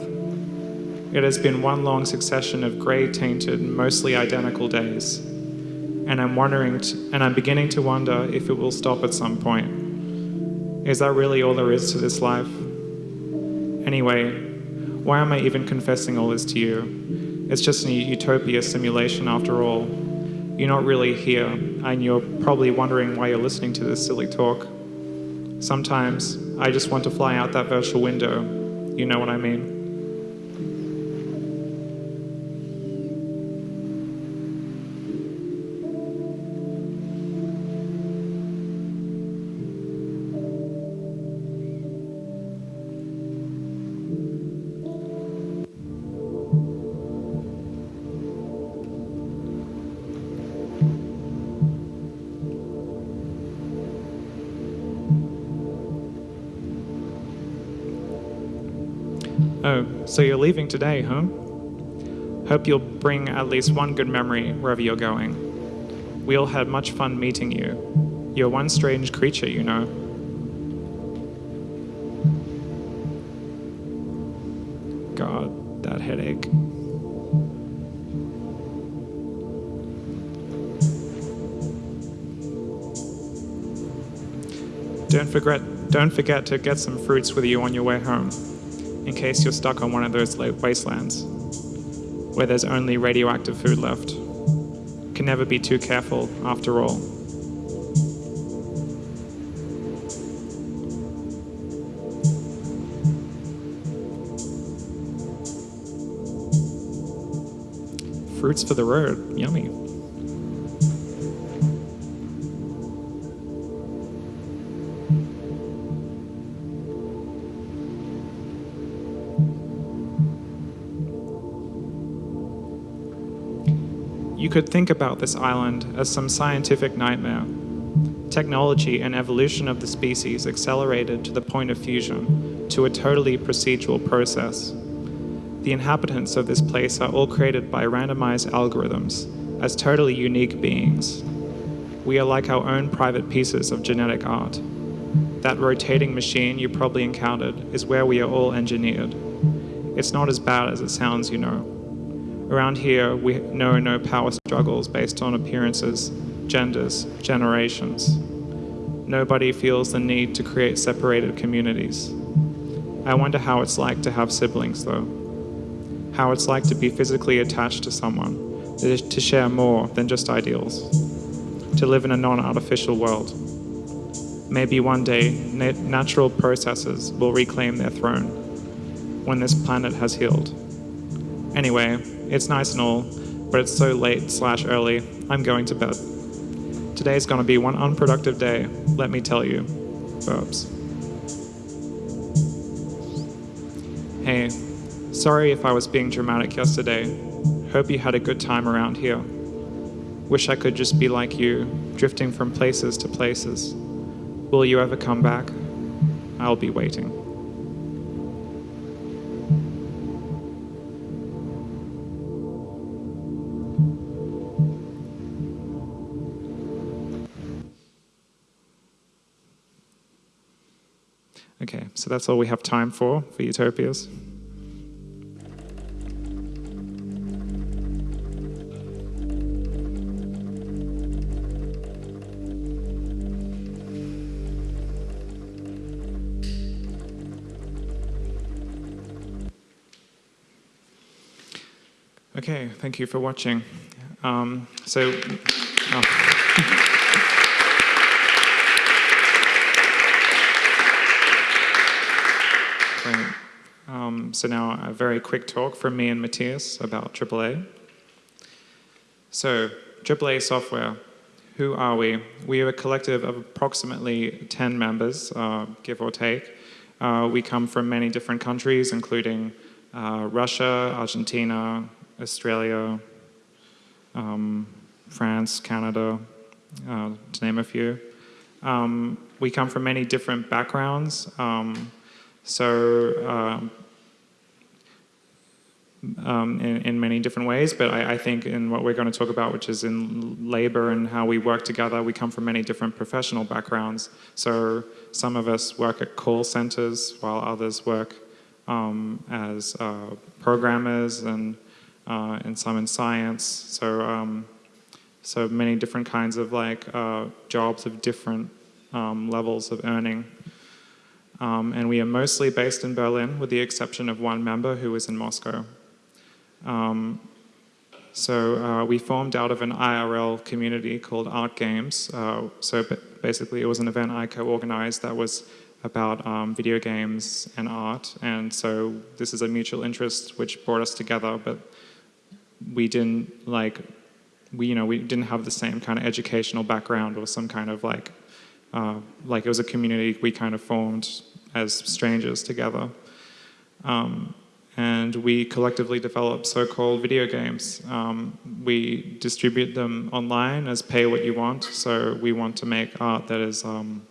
It has been one long succession of grey tainted, mostly identical days. And I'm wondering, and I'm beginning to wonder if it will stop at some point. Is that really all there is to this life? Anyway, why am I even confessing all this to you? It's just a utopia simulation after all. You're not really here, and you're probably wondering why you're listening to this silly talk. Sometimes I just want to fly out that virtual window. You know what I mean? So you're leaving today, huh? Hope you'll bring at least one good memory wherever you're going. We all had much fun meeting you. You're one strange creature, you know. God, that headache. Don't forget, don't forget to get some fruits with you on your way home, in case you're stuck on one of those wastelands. where there's only radioactive food left. Can never be too careful, after all. Fruits for the road, yummy. Could think about this island as some scientific nightmare. Technology and evolution of the species accelerated to the point of fusion, to a totally procedural process. The inhabitants of this place are all created by randomized algorithms, as totally unique beings. We are like our own private pieces of genetic art. That rotating machine you probably encountered is where we are all engineered. It's not as bad as it sounds, you know. Around here, we know no power struggles based on appearances, genders, generations. Nobody feels the need to create separated communities. I wonder how it's like to have siblings, though. How it's like to be physically attached to someone, to share more than just ideals, to live in a non artificial world. Maybe one day, na- natural processes will reclaim their throne when this planet has healed. Anyway, it's nice and all, but it's so late slash early, I'm going to bed. Today's gonna be one unproductive day, let me tell you. Verbs. Hey, sorry if I was being dramatic yesterday. Hope you had a good time around here. Wish I could just be like you, drifting from places to places. Will you ever come back? I'll be waiting. That's all we have time for for utopias. Okay, thank you for watching. Um, so. oh. Great. Um, so now a very quick talk from me and Matthias about AAA. So AAA software, who are we? We are a collective of approximately 10 members, uh, give or take. Uh, we come from many different countries, including uh, Russia, Argentina, Australia, um, France, Canada, uh, to name a few. Um, we come from many different backgrounds. Um, so um, in, in, many different ways, but I, I, think in what we're going to talk about, which is in labor and how we work together, we come from many different professional backgrounds. So some of us work at call centers, while others work um, as uh, programmers and uh, and some in science. So um, so many different kinds of like uh, jobs of different um, levels of earning. Um, and we are mostly based in Berlin, with the exception of one member who is in Moscow. Um, so uh, we formed out of an IRL community called Art Games. Uh, so basically, it was an event I co-organized that was about um, video games and art. And so this is a mutual interest which brought us together, but we didn't like, we you know we didn't have the same kind of educational background or some kind of like uh, like it was a community we kind of formed as strangers together. Um, and we collectively develop so-called video games. Um, we distribute them online as pay what you want. So we want to make art that is um,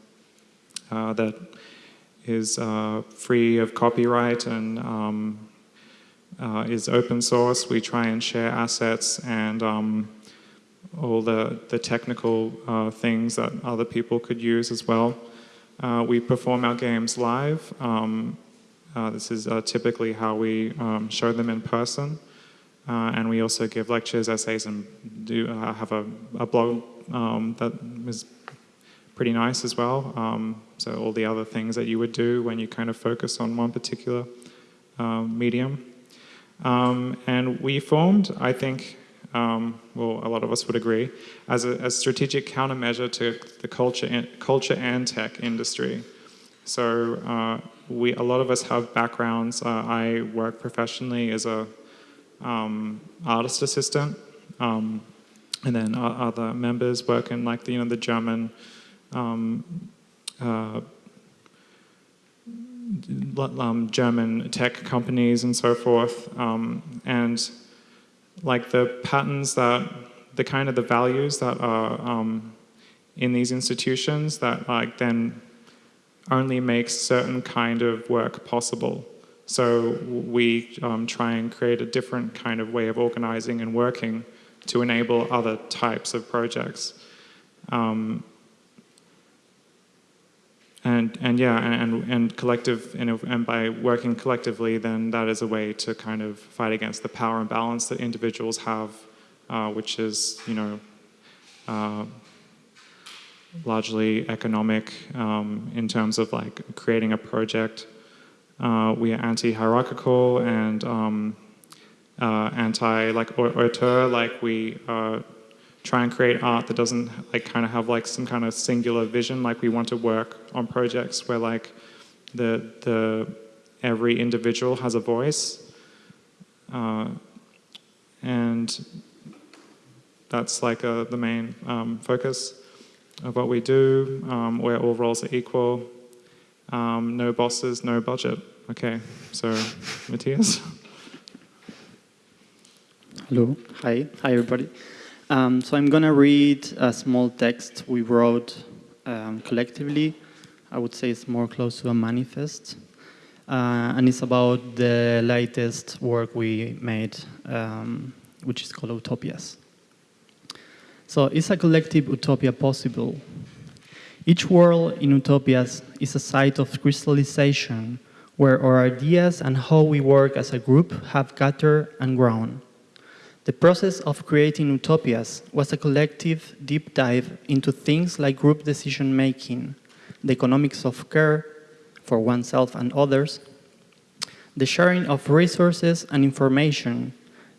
uh, that is uh, free of copyright and um, uh, is open source. We try and share assets and um, all the, the technical uh, things that other people could use as well. Uh, we perform our games live. Um, uh, this is uh, typically how we um, show them in person. Uh, and we also give lectures, essays, and do uh, have a, a blog um, that is pretty nice as well. Um, so all the other things that you would do when you kind of focus on one particular um, medium. Um, and we formed, I think, um, well, a lot of us would agree, as a, a strategic countermeasure to the culture culture and tech industry. So uh, we, a lot of us have backgrounds. Uh, I work professionally as a um, artist assistant, um, and then other members work in like the, you know the German um, uh, um, German tech companies and so forth, um, and like the patterns that the kind of the values that are um, in these institutions that like then only makes certain kind of work possible. So we um, try and create a different kind of way of organizing and working to enable other types of projects. Um, and, and yeah, and, and collective, and, by working collectively, then that is a way to kind of fight against the power imbalance that individuals have, uh, which is, you know, uh, largely economic um, in terms of like creating a project. Uh, we are anti-hierarchical and um, uh, anti like auteur, like we uh, try and create art that doesn't like kind of have like some kind of singular vision. Like we want to work on projects where like the the every individual has a voice, uh, and that's like a, the main um, focus of what we do, um, where all roles are equal, um, no bosses, no budget. Okay, so Matthias. Hello, hi, hi everybody. Um, so I'm gonna read a small text we wrote um, collectively. I would say it's more close to a manifest. Uh, and it's about the latest work we made, um, which is called Utopias. So is a collective utopia possible? Each world in utopias is a site of crystallization where our ideas and how we work as a group have gathered and grown. The process of creating utopias was a collective deep dive into things like group decision making, the economics of care for oneself and others, the sharing of resources and information,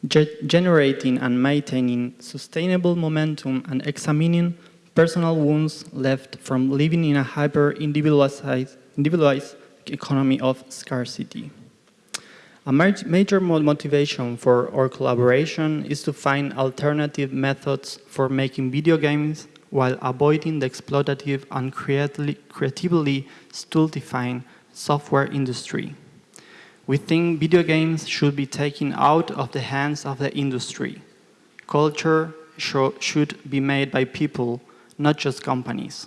ge generating and maintaining sustainable momentum and examining personal wounds left from living in a hyper-individualized individualized economy of scarcity. A major motivation for our collaboration is to find alternative methods for making video games while avoiding the exploitative and creatively stultifying software industry. We think video games should be taken out of the hands of the industry. Culture should be made by people, not just companies.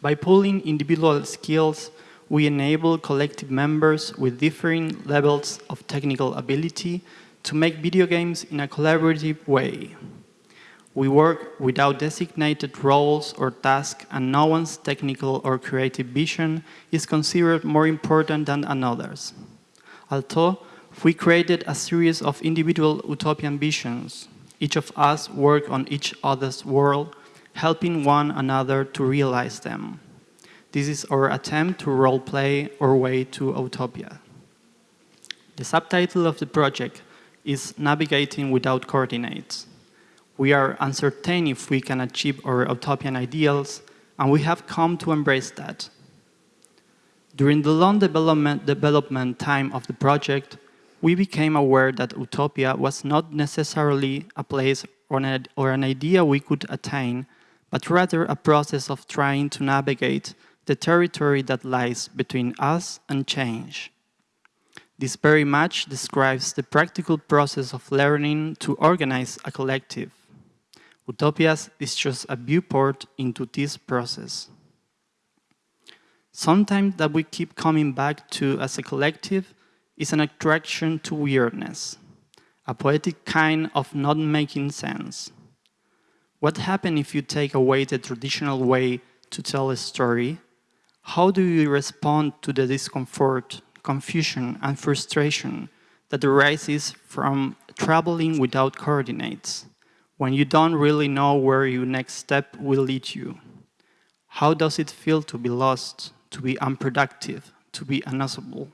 By pooling individual skills, we enable collective members with differing levels of technical ability to make video games in a collaborative way. We work without designated roles or tasks and no one's technical or creative vision is considered more important than another's. Although we created a series of individual utopian visions, each of us work on each other's world, helping one another to realize them. This is our attempt to role-play our way to utopia. The subtitle of the project is Navigating Without Coordinates. We are uncertain if we can achieve our utopian ideals, and we have come to embrace that. During the long development, development time of the project, we became aware that utopia was not necessarily a place or an, or an idea we could attain, but rather a process of trying to navigate the territory that lies between us and change. This very much describes the practical process of learning to organize a collective. Utopias is just a viewport into this process. Sometimes that we keep coming back to as a collective is an attraction to weirdness, a poetic kind of not making sense. What happens if you take away the traditional way to tell a story? How do you respond to the discomfort, confusion, and frustration that arises from traveling without coordinates, when you don't really know where your next step will lead you? How does it feel to be lost, to be unproductive, to be unusable.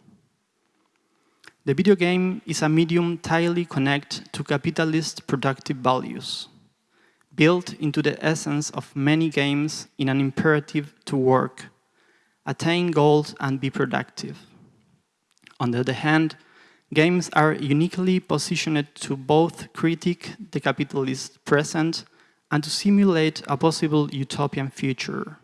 The video game is a medium tightly connected to capitalist productive values, built into the essence of many games in an imperative to work, attain goals and be productive. On the other hand, games are uniquely positioned to both critique the capitalist present and to simulate a possible utopian future.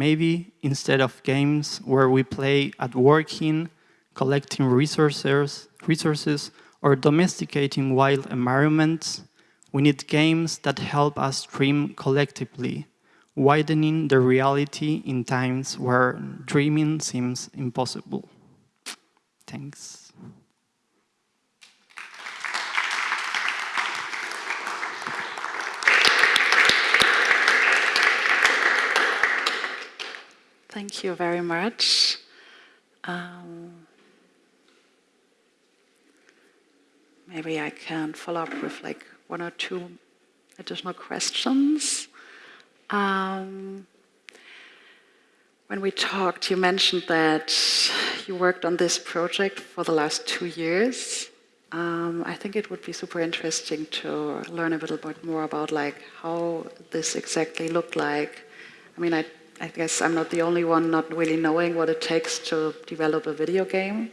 Maybe instead of games where we play at working, collecting resources, resources or domesticating wild environments, we need games that help us dream collectively, widening the reality in times where dreaming seems impossible. Thanks. Thank you very much. Um, maybe I can follow up with like one or two additional questions. Um, when we talked, you mentioned that you worked on this project for the last two years. Um, I think it would be super interesting to learn a little bit more about like how this exactly looked like. I mean, I I guess I'm not the only one not really knowing what it takes to develop a video game.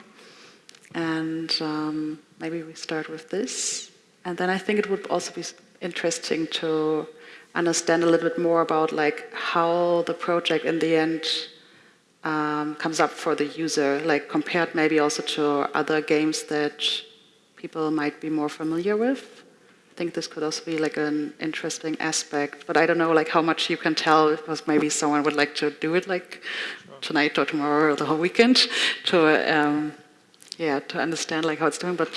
And um, maybe we start with this. And then I think it would also be interesting to understand a little bit more about like how the project in the end um, comes up for the user, like compared maybe also to other games that people might be more familiar with think this could also be like an interesting aspect, but I don't know like how much you can tell because maybe someone would like to do it like sure. tonight or tomorrow or the whole weekend to um, yeah to understand like how it's doing. But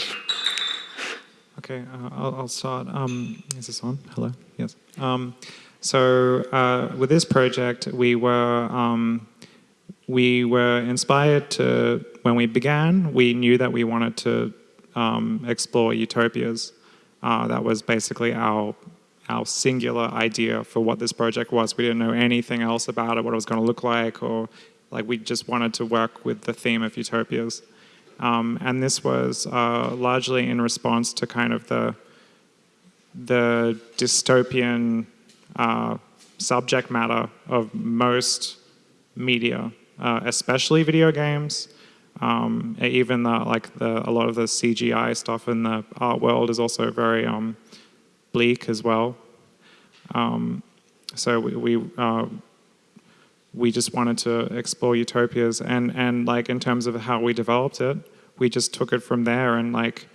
okay, uh, I'll, I'll, start. Um, is this on? Hello. Yes. Um, so uh, with this project, we were um, we were inspired to when we began. We knew that we wanted to um, explore utopias. Uh, that was basically our our singular idea for what this project was. We didn't know anything else about it, what it was going to look like, or like we just wanted to work with the theme of utopias. Um, and this was uh, largely in response to kind of the the dystopian uh, subject matter of most media, uh, especially video games, um, even the, like the, a lot of the CGI stuff in the art world is also very um, bleak as well. Um, so we we, uh, we just wanted to explore utopias, and and like in terms of how we developed it, we just took it from there and like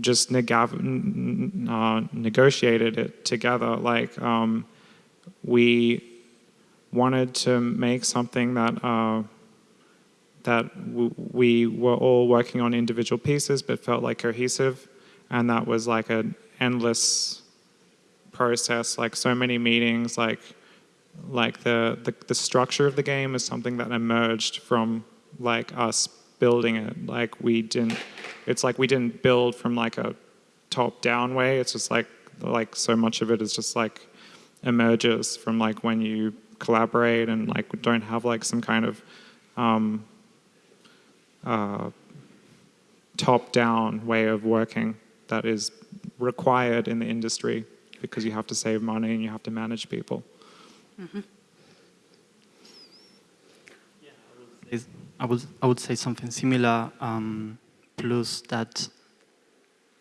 just uh, negotiated it together. Like um, we wanted to make something that. Uh, that we were all working on individual pieces but felt like cohesive. And that was like an endless process like so many meetings like like the, the, the structure of the game is something that emerged from like us building it. Like we didn't it's like we didn't build from like a top down way. It's just like like so much of it is just like emerges from like when you collaborate and like don't have like some kind of um, uh, top-down way of working that is required in the industry because you have to save money and you have to manage people. Mm -hmm. I would, I would say something similar, um, plus that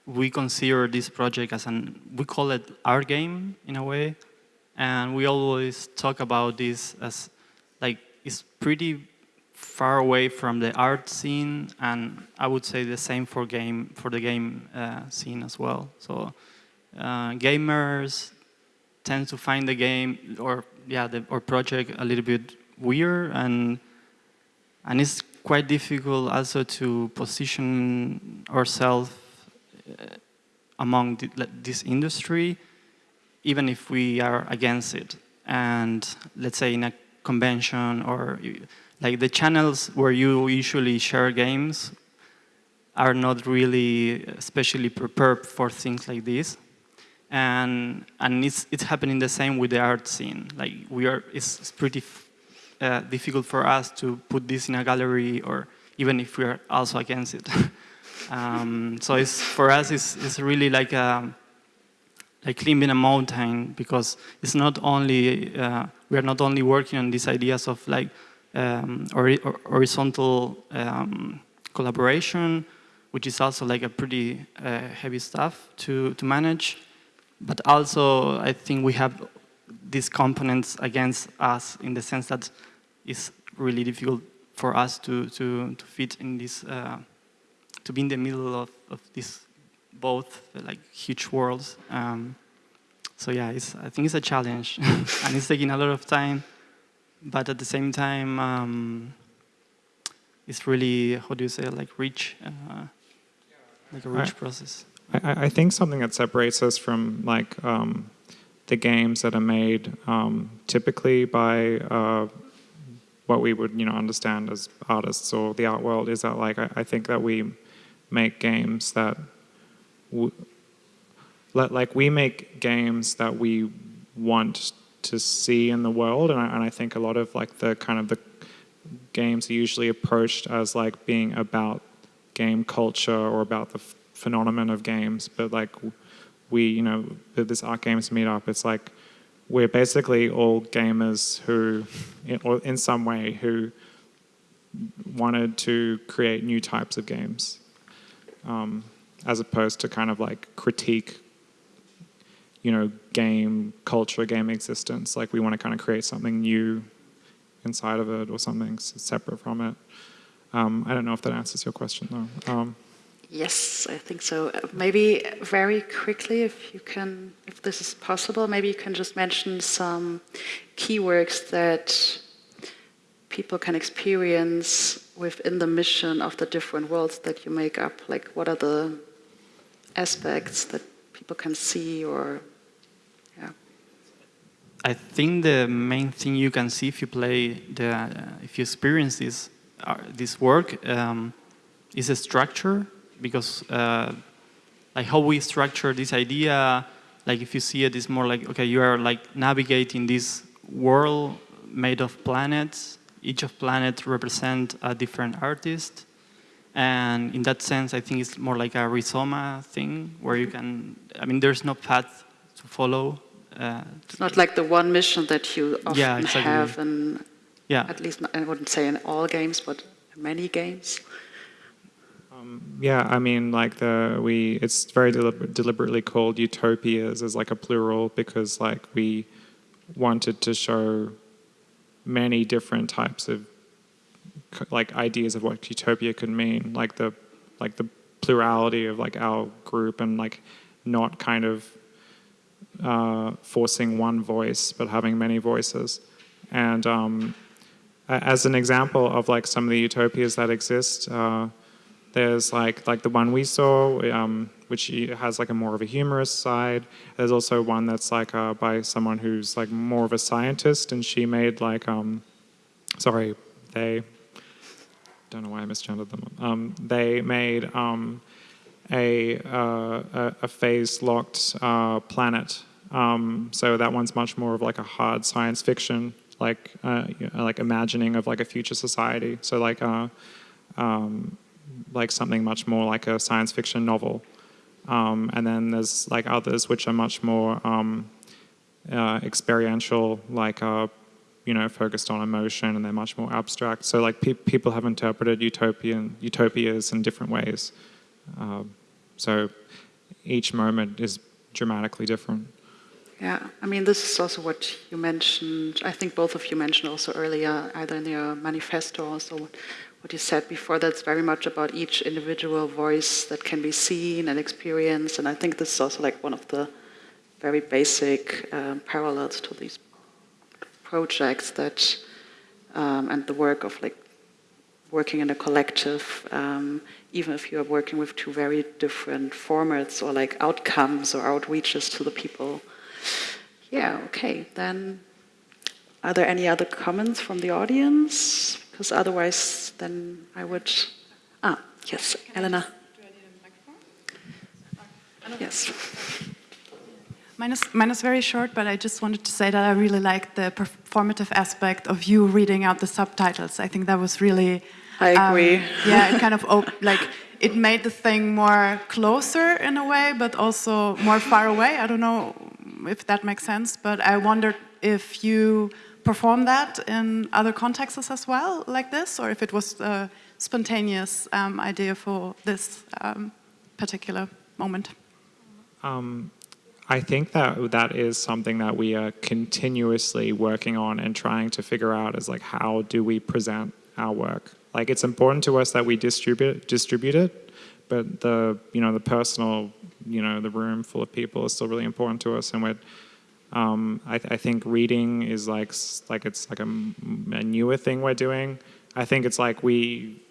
we consider this project as an, we call it our game in a way, and we always talk about this as like, it's pretty far away from the art scene, and I would say the same for game for the game uh, scene as well. So uh, gamers tend to find the game or yeah the or project a little bit weird and and it's quite difficult also to position ourselves uh, among the, this industry even if we are against it and let's say in a convention or like the channels where you usually share games are not really especially prepared for things like this. And, and it's, it's happening the same with the art scene. Like we are, it's, pretty uh, difficult for us to put this in a gallery or even if we are also against it. Um, so it's, for us, it's, it's really like a, like climbing a mountain because it's not only uh, we are not only working on these ideas of like um, or, or horizontal um, collaboration, which is also like a pretty uh, heavy stuff to to manage, but also I think we have these components against us in the sense that it's really difficult for us to to to fit in this uh, to be in the middle of, of these both like huge worlds. Um, so yeah, I think it's a challenge, and it's taking a lot of time. But at the same time, um, it's really how do you say like rich, uh, like a rich I, process. I, I, think something that separates us from like um, the games that are made um, typically by uh, what we would you know understand as artists or the art world is that like I, I think that we make games that like we make games that we want to see in the world and I, and I, think a lot of like the kind of the games are usually approached as like being about game culture or about the phenomenon of games but like we you know this art games meetup it's like we're basically all gamers who or in some way who wanted to create new types of games um, as opposed to kind of like critique you know, game culture, game existence. Like we want to kind of create something new inside of it or something separate from it. Um, I don't know if that answers your question though. Um, yes, I think so. Uh, maybe very quickly, if you can, if this is possible, maybe you can just mention some keywords that people can experience within the mission of the different worlds that you make up. Like, what are the aspects that people can see or I think the main thing you can see if you play the, uh, if you experience this, uh, this work um, is a structure because uh, like how we structure this idea, like if you see it, it is more like, okay, you are like navigating this world made of planets. Each of planets represent a different artist. And in that sense, I think it's more like a rhizoma thing where you can, I mean, there's no path to follow uh, it's not like the one mission that you often yeah, exactly. have, and yeah. at least I wouldn't say in all games, but many games. Um, yeah, I mean, like the we, it's very deliber deliberately called utopias as like a plural because like we wanted to show many different types of like ideas of what utopia could mean, like the like the plurality of like our group and like not kind of uh, forcing one voice, but having many voices. And um, as an example of like some of the utopias that exist, uh, there's like like the one we saw, um, which has like a more of a humorous side. There's also one that's like uh, by someone who's like more of a scientist, and she made like um, sorry, they don't know why I misgendered them. Um, they made um, a, uh, a, a phase-locked uh, planet. Um, so that one's much more of like a hard science fiction, like uh, like imagining of like a future society. So like uh, um, like something much more like a science fiction novel. Um, and then there's like others which are much more um, uh, experiential, like uh, you know, focused on emotion, and they're much more abstract. So like pe people have interpreted utopian utopias in different ways. Um, so each moment is dramatically different. Yeah, I mean, this is also what you mentioned. I think both of you mentioned also earlier, either in your manifesto or what you said before. That's very much about each individual voice that can be seen and experienced. And I think this is also like one of the very basic um, parallels to these projects that um, and the work of like working in a collective. Um, even if you're working with two very different formats or like outcomes or outreaches to the people. Yeah, okay, then are there any other comments from the audience? Because otherwise then I would, ah, yes, Elena. Yes. Mine is, mine is very short, but I just wanted to say that I really liked the performative aspect of you reading out the subtitles. I think that was really I agree. Um, yeah, it kind of op- like it made the thing more closer in a way, but also more far away. I don't know if that makes sense, but I wondered if you perform that in other contexts as well, like this, or if it was a spontaneous um, idea for this um, particular moment. Um, I think that that is something that we are continuously working on and trying to figure out is like how do we present our work. Like it's important to us that we distribute distribute it, but the you know the personal you know the room full of people is still really important to us, and we're um, I, I, think reading is like like it's like a, a, newer thing we're doing. I think it's like we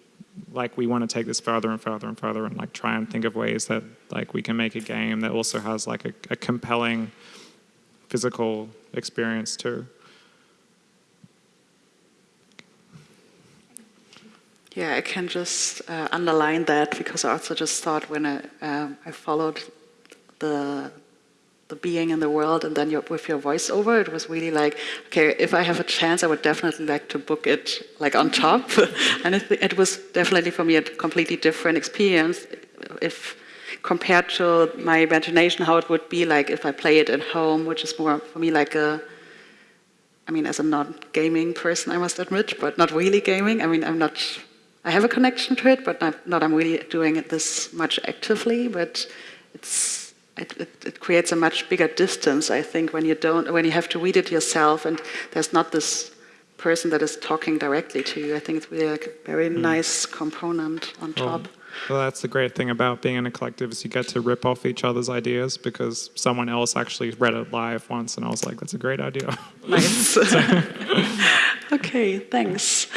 like we want to take this further and further and further and like try and think of ways that like we can make a game that also has like a, a compelling physical experience too. Yeah, I can just uh, underline that because I also just thought when I, um, I followed the the being in the world and then your, with your voiceover, it was really like, okay, if I have a chance, I would definitely like to book it like on top. and it, it was definitely for me a completely different experience if compared to my imagination, how it would be like if I play it at home, which is more for me like a, I mean, as a non-gaming person, I must admit, but not really gaming. I mean, I'm not, I have a connection to it, but not, not I'm really doing it this much actively, but it's, it, it, it, creates a much bigger distance, I think, when you don't, when you have to read it yourself, and there's not this person that is talking directly to you. I think it's really like a very mm. nice component on top. Well, that's the great thing about being in a collective is you get to rip off each other's ideas because someone else actually read it live once, and I was like, "That's a great idea." Nice. okay, thanks.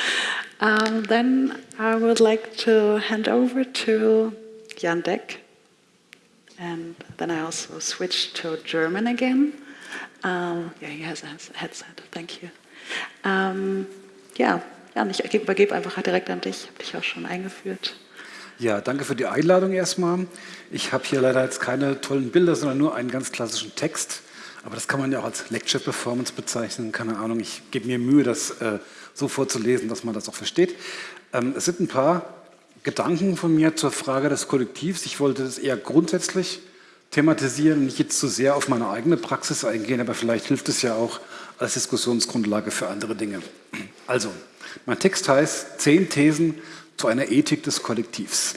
Um, then I would like to hand over to Jan Deck and then I also switched to German again. Um, ja, hier has a headset, thank you. Um, ja, Jan, ich übergebe einfach direkt an dich, ich habe dich auch schon eingeführt. Ja, danke für die Einladung erstmal. Ich habe hier leider jetzt keine tollen Bilder, sondern nur einen ganz klassischen Text. Aber das kann man ja auch als Lecture Performance bezeichnen. Keine Ahnung, ich gebe mir Mühe, das äh, so vorzulesen, dass man das auch versteht. Ähm, es sind ein paar Gedanken von mir zur Frage des Kollektivs. Ich wollte das eher grundsätzlich thematisieren, nicht jetzt zu sehr auf meine eigene Praxis eingehen, aber vielleicht hilft es ja auch als Diskussionsgrundlage für andere Dinge. Also, mein Text heißt Zehn Thesen zu einer Ethik des Kollektivs.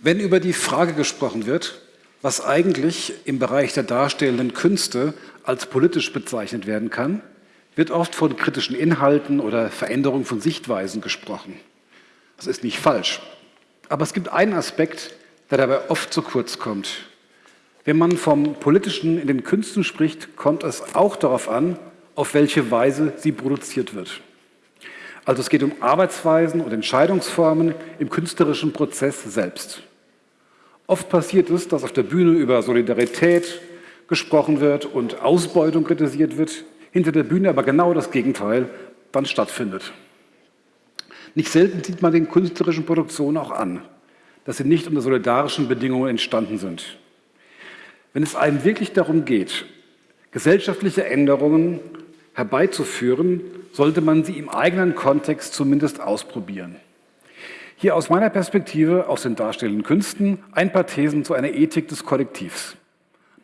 Wenn über die Frage gesprochen wird, was eigentlich im Bereich der darstellenden Künste als politisch bezeichnet werden kann, wird oft von kritischen Inhalten oder Veränderung von Sichtweisen gesprochen. Das ist nicht falsch. Aber es gibt einen Aspekt, der dabei oft zu kurz kommt. Wenn man vom Politischen in den Künsten spricht, kommt es auch darauf an, auf welche Weise sie produziert wird. Also es geht um Arbeitsweisen und Entscheidungsformen im künstlerischen Prozess selbst. Oft passiert es, dass auf der Bühne über Solidarität gesprochen wird und Ausbeutung kritisiert wird, hinter der Bühne aber genau das Gegenteil dann stattfindet. Nicht selten sieht man den künstlerischen Produktionen auch an, dass sie nicht unter solidarischen Bedingungen entstanden sind. Wenn es einem wirklich darum geht, gesellschaftliche Änderungen herbeizuführen, sollte man sie im eigenen Kontext zumindest ausprobieren. Hier aus meiner Perspektive, aus den darstellenden Künsten, ein paar Thesen zu einer Ethik des Kollektivs.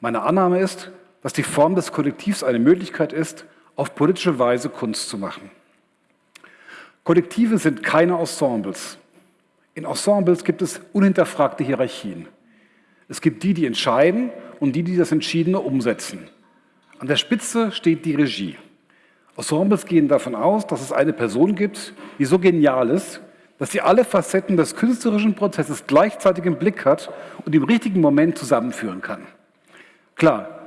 Meine Annahme ist, dass die Form des Kollektivs eine Möglichkeit ist, auf politische Weise Kunst zu machen. Kollektive sind keine Ensembles. In Ensembles gibt es unhinterfragte Hierarchien. Es gibt die, die entscheiden und die, die das Entschiedene umsetzen. An der Spitze steht die Regie. Ensembles gehen davon aus, dass es eine Person gibt, die so genial ist, dass sie alle Facetten des künstlerischen Prozesses gleichzeitig im Blick hat und im richtigen Moment zusammenführen kann. Klar,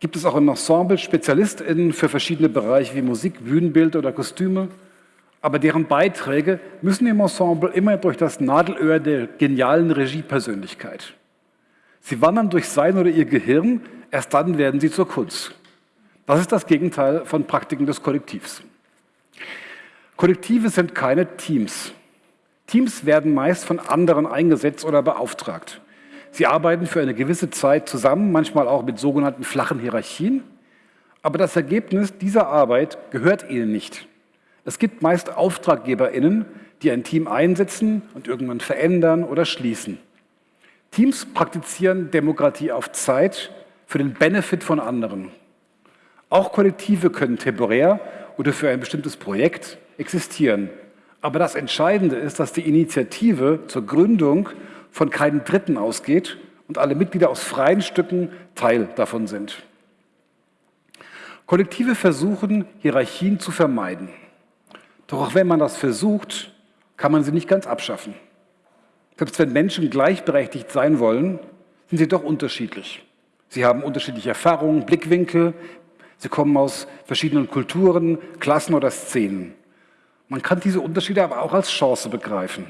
gibt es auch im Ensemble SpezialistInnen für verschiedene Bereiche wie Musik, Bühnenbild oder Kostüme, aber deren Beiträge müssen im Ensemble immer durch das Nadelöhr der genialen Regiepersönlichkeit. Sie wandern durch sein oder ihr Gehirn, erst dann werden sie zur Kunst. Das ist das Gegenteil von Praktiken des Kollektivs. Kollektive sind keine Teams. Teams werden meist von anderen eingesetzt oder beauftragt. Sie arbeiten für eine gewisse Zeit zusammen, manchmal auch mit sogenannten flachen Hierarchien, aber das Ergebnis dieser Arbeit gehört ihnen nicht. Es gibt meist AuftraggeberInnen, die ein Team einsetzen und irgendwann verändern oder schließen. Teams praktizieren Demokratie auf Zeit für den Benefit von anderen. Auch Kollektive können temporär oder für ein bestimmtes Projekt existieren. Aber das Entscheidende ist, dass die Initiative zur Gründung von keinem Dritten ausgeht und alle Mitglieder aus freien Stücken Teil davon sind. Kollektive versuchen, Hierarchien zu vermeiden. Doch auch wenn man das versucht, kann man sie nicht ganz abschaffen. Selbst wenn Menschen gleichberechtigt sein wollen, sind sie doch unterschiedlich. Sie haben unterschiedliche Erfahrungen, Blickwinkel, sie kommen aus verschiedenen Kulturen, Klassen oder Szenen. Man kann diese Unterschiede aber auch als Chance begreifen.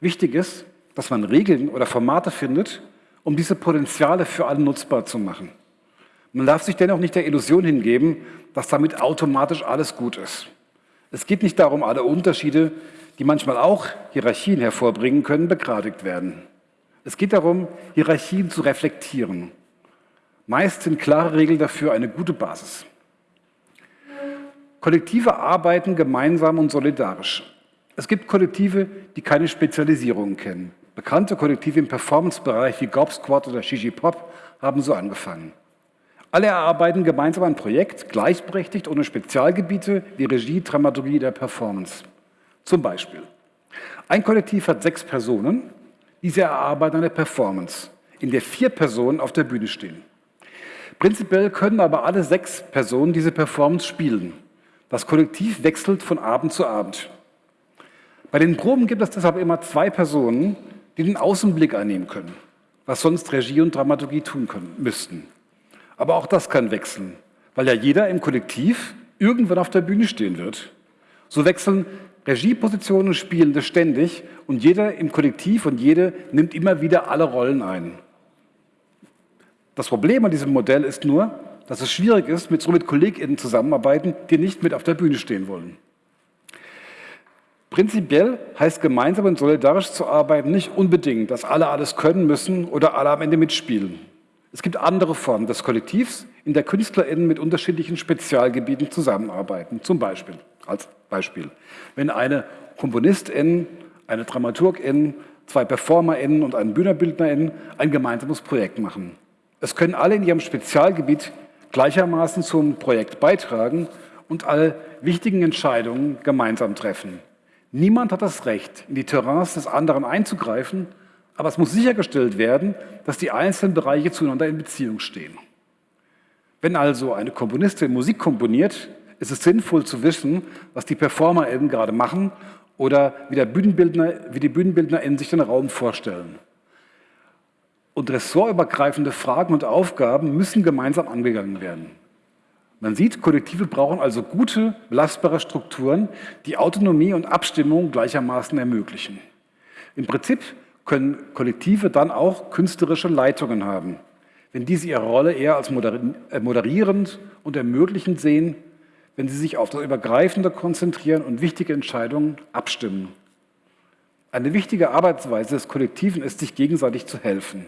Wichtig ist, dass man Regeln oder Formate findet, um diese Potenziale für alle nutzbar zu machen. Man darf sich dennoch nicht der Illusion hingeben, dass damit automatisch alles gut ist. Es geht nicht darum, alle Unterschiede, die manchmal auch Hierarchien hervorbringen können, begradigt werden. Es geht darum, Hierarchien zu reflektieren. Meist sind klare Regeln dafür eine gute Basis. Kollektive arbeiten gemeinsam und solidarisch. Es gibt Kollektive, die keine Spezialisierungen kennen. Bekannte Kollektive im Performance-Bereich wie Gob Squad oder Shishi Pop haben so angefangen. Alle erarbeiten gemeinsam ein Projekt, gleichberechtigt ohne Spezialgebiete wie Regie, Dramaturgie der Performance. Zum Beispiel, ein Kollektiv hat sechs Personen, diese erarbeiten eine Performance, in der vier Personen auf der Bühne stehen. Prinzipiell können aber alle sechs Personen diese Performance spielen. Das Kollektiv wechselt von Abend zu Abend. Bei den Proben gibt es deshalb immer zwei Personen, die den Außenblick einnehmen können, was sonst Regie und Dramaturgie tun können, müssten. Aber auch das kann wechseln, weil ja jeder im Kollektiv irgendwann auf der Bühne stehen wird. So wechseln Regiepositionen Spielende ständig und jeder im Kollektiv und jede nimmt immer wieder alle Rollen ein. Das Problem an diesem Modell ist nur, dass es schwierig ist, mit so mit KollegInnen zusammenarbeiten, die nicht mit auf der Bühne stehen wollen. Prinzipiell heißt gemeinsam und solidarisch zu arbeiten nicht unbedingt, dass alle alles können müssen oder alle am Ende mitspielen. Es gibt andere Formen des Kollektivs, in der KünstlerInnen mit unterschiedlichen Spezialgebieten zusammenarbeiten. Zum Beispiel, als Beispiel, wenn eine KomponistIn, eine DramaturgIn, zwei PerformerInnen und ein BühnerbildnerInnen ein gemeinsames Projekt machen. Es können alle in ihrem Spezialgebiet gleichermaßen zum Projekt beitragen und alle wichtigen Entscheidungen gemeinsam treffen. Niemand hat das Recht, in die Terrains des anderen einzugreifen, aber es muss sichergestellt werden, dass die einzelnen Bereiche zueinander in Beziehung stehen. Wenn also eine Komponistin Musik komponiert, ist es sinnvoll zu wissen, was die PerformerInnen gerade machen oder wie, Bühnenbildner, wie die BühnenbildnerInnen sich den Raum vorstellen. Und ressortübergreifende Fragen und Aufgaben müssen gemeinsam angegangen werden. Man sieht, Kollektive brauchen also gute, belastbare Strukturen, die Autonomie und Abstimmung gleichermaßen ermöglichen. Im Prinzip können Kollektive dann auch künstlerische Leitungen haben, wenn diese ihre Rolle eher als äh, moderierend und ermöglichend sehen, wenn sie sich auf das Übergreifende konzentrieren und wichtige Entscheidungen abstimmen. Eine wichtige Arbeitsweise des Kollektiven ist, sich gegenseitig zu helfen.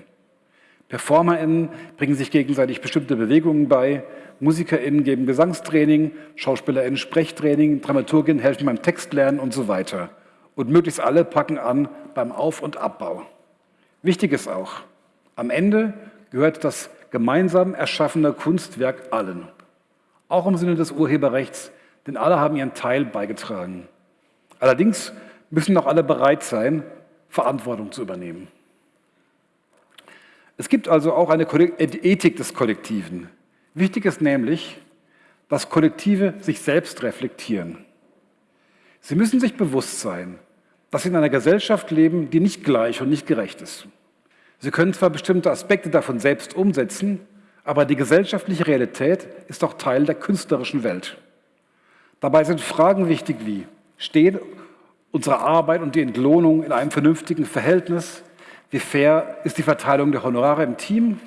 PerformerInnen bringen sich gegenseitig bestimmte Bewegungen bei, MusikerInnen geben Gesangstraining, SchauspielerInnen Sprechtraining, DramaturgInnen helfen beim Textlernen und so weiter. Und möglichst alle packen an beim Auf- und Abbau. Wichtig ist auch, am Ende gehört das gemeinsam erschaffene Kunstwerk allen. Auch im Sinne des Urheberrechts, denn alle haben ihren Teil beigetragen. Allerdings müssen auch alle bereit sein, Verantwortung zu übernehmen. Es gibt also auch eine Ethik des Kollektiven. Wichtig ist nämlich, dass Kollektive sich selbst reflektieren. Sie müssen sich bewusst sein, dass Sie in einer Gesellschaft leben, die nicht gleich und nicht gerecht ist. Sie können zwar bestimmte Aspekte davon selbst umsetzen, aber die gesellschaftliche Realität ist auch Teil der künstlerischen Welt. Dabei sind Fragen wichtig wie, steht unsere Arbeit und die Entlohnung in einem vernünftigen Verhältnis wie fair ist die Verteilung der Honorare im Team?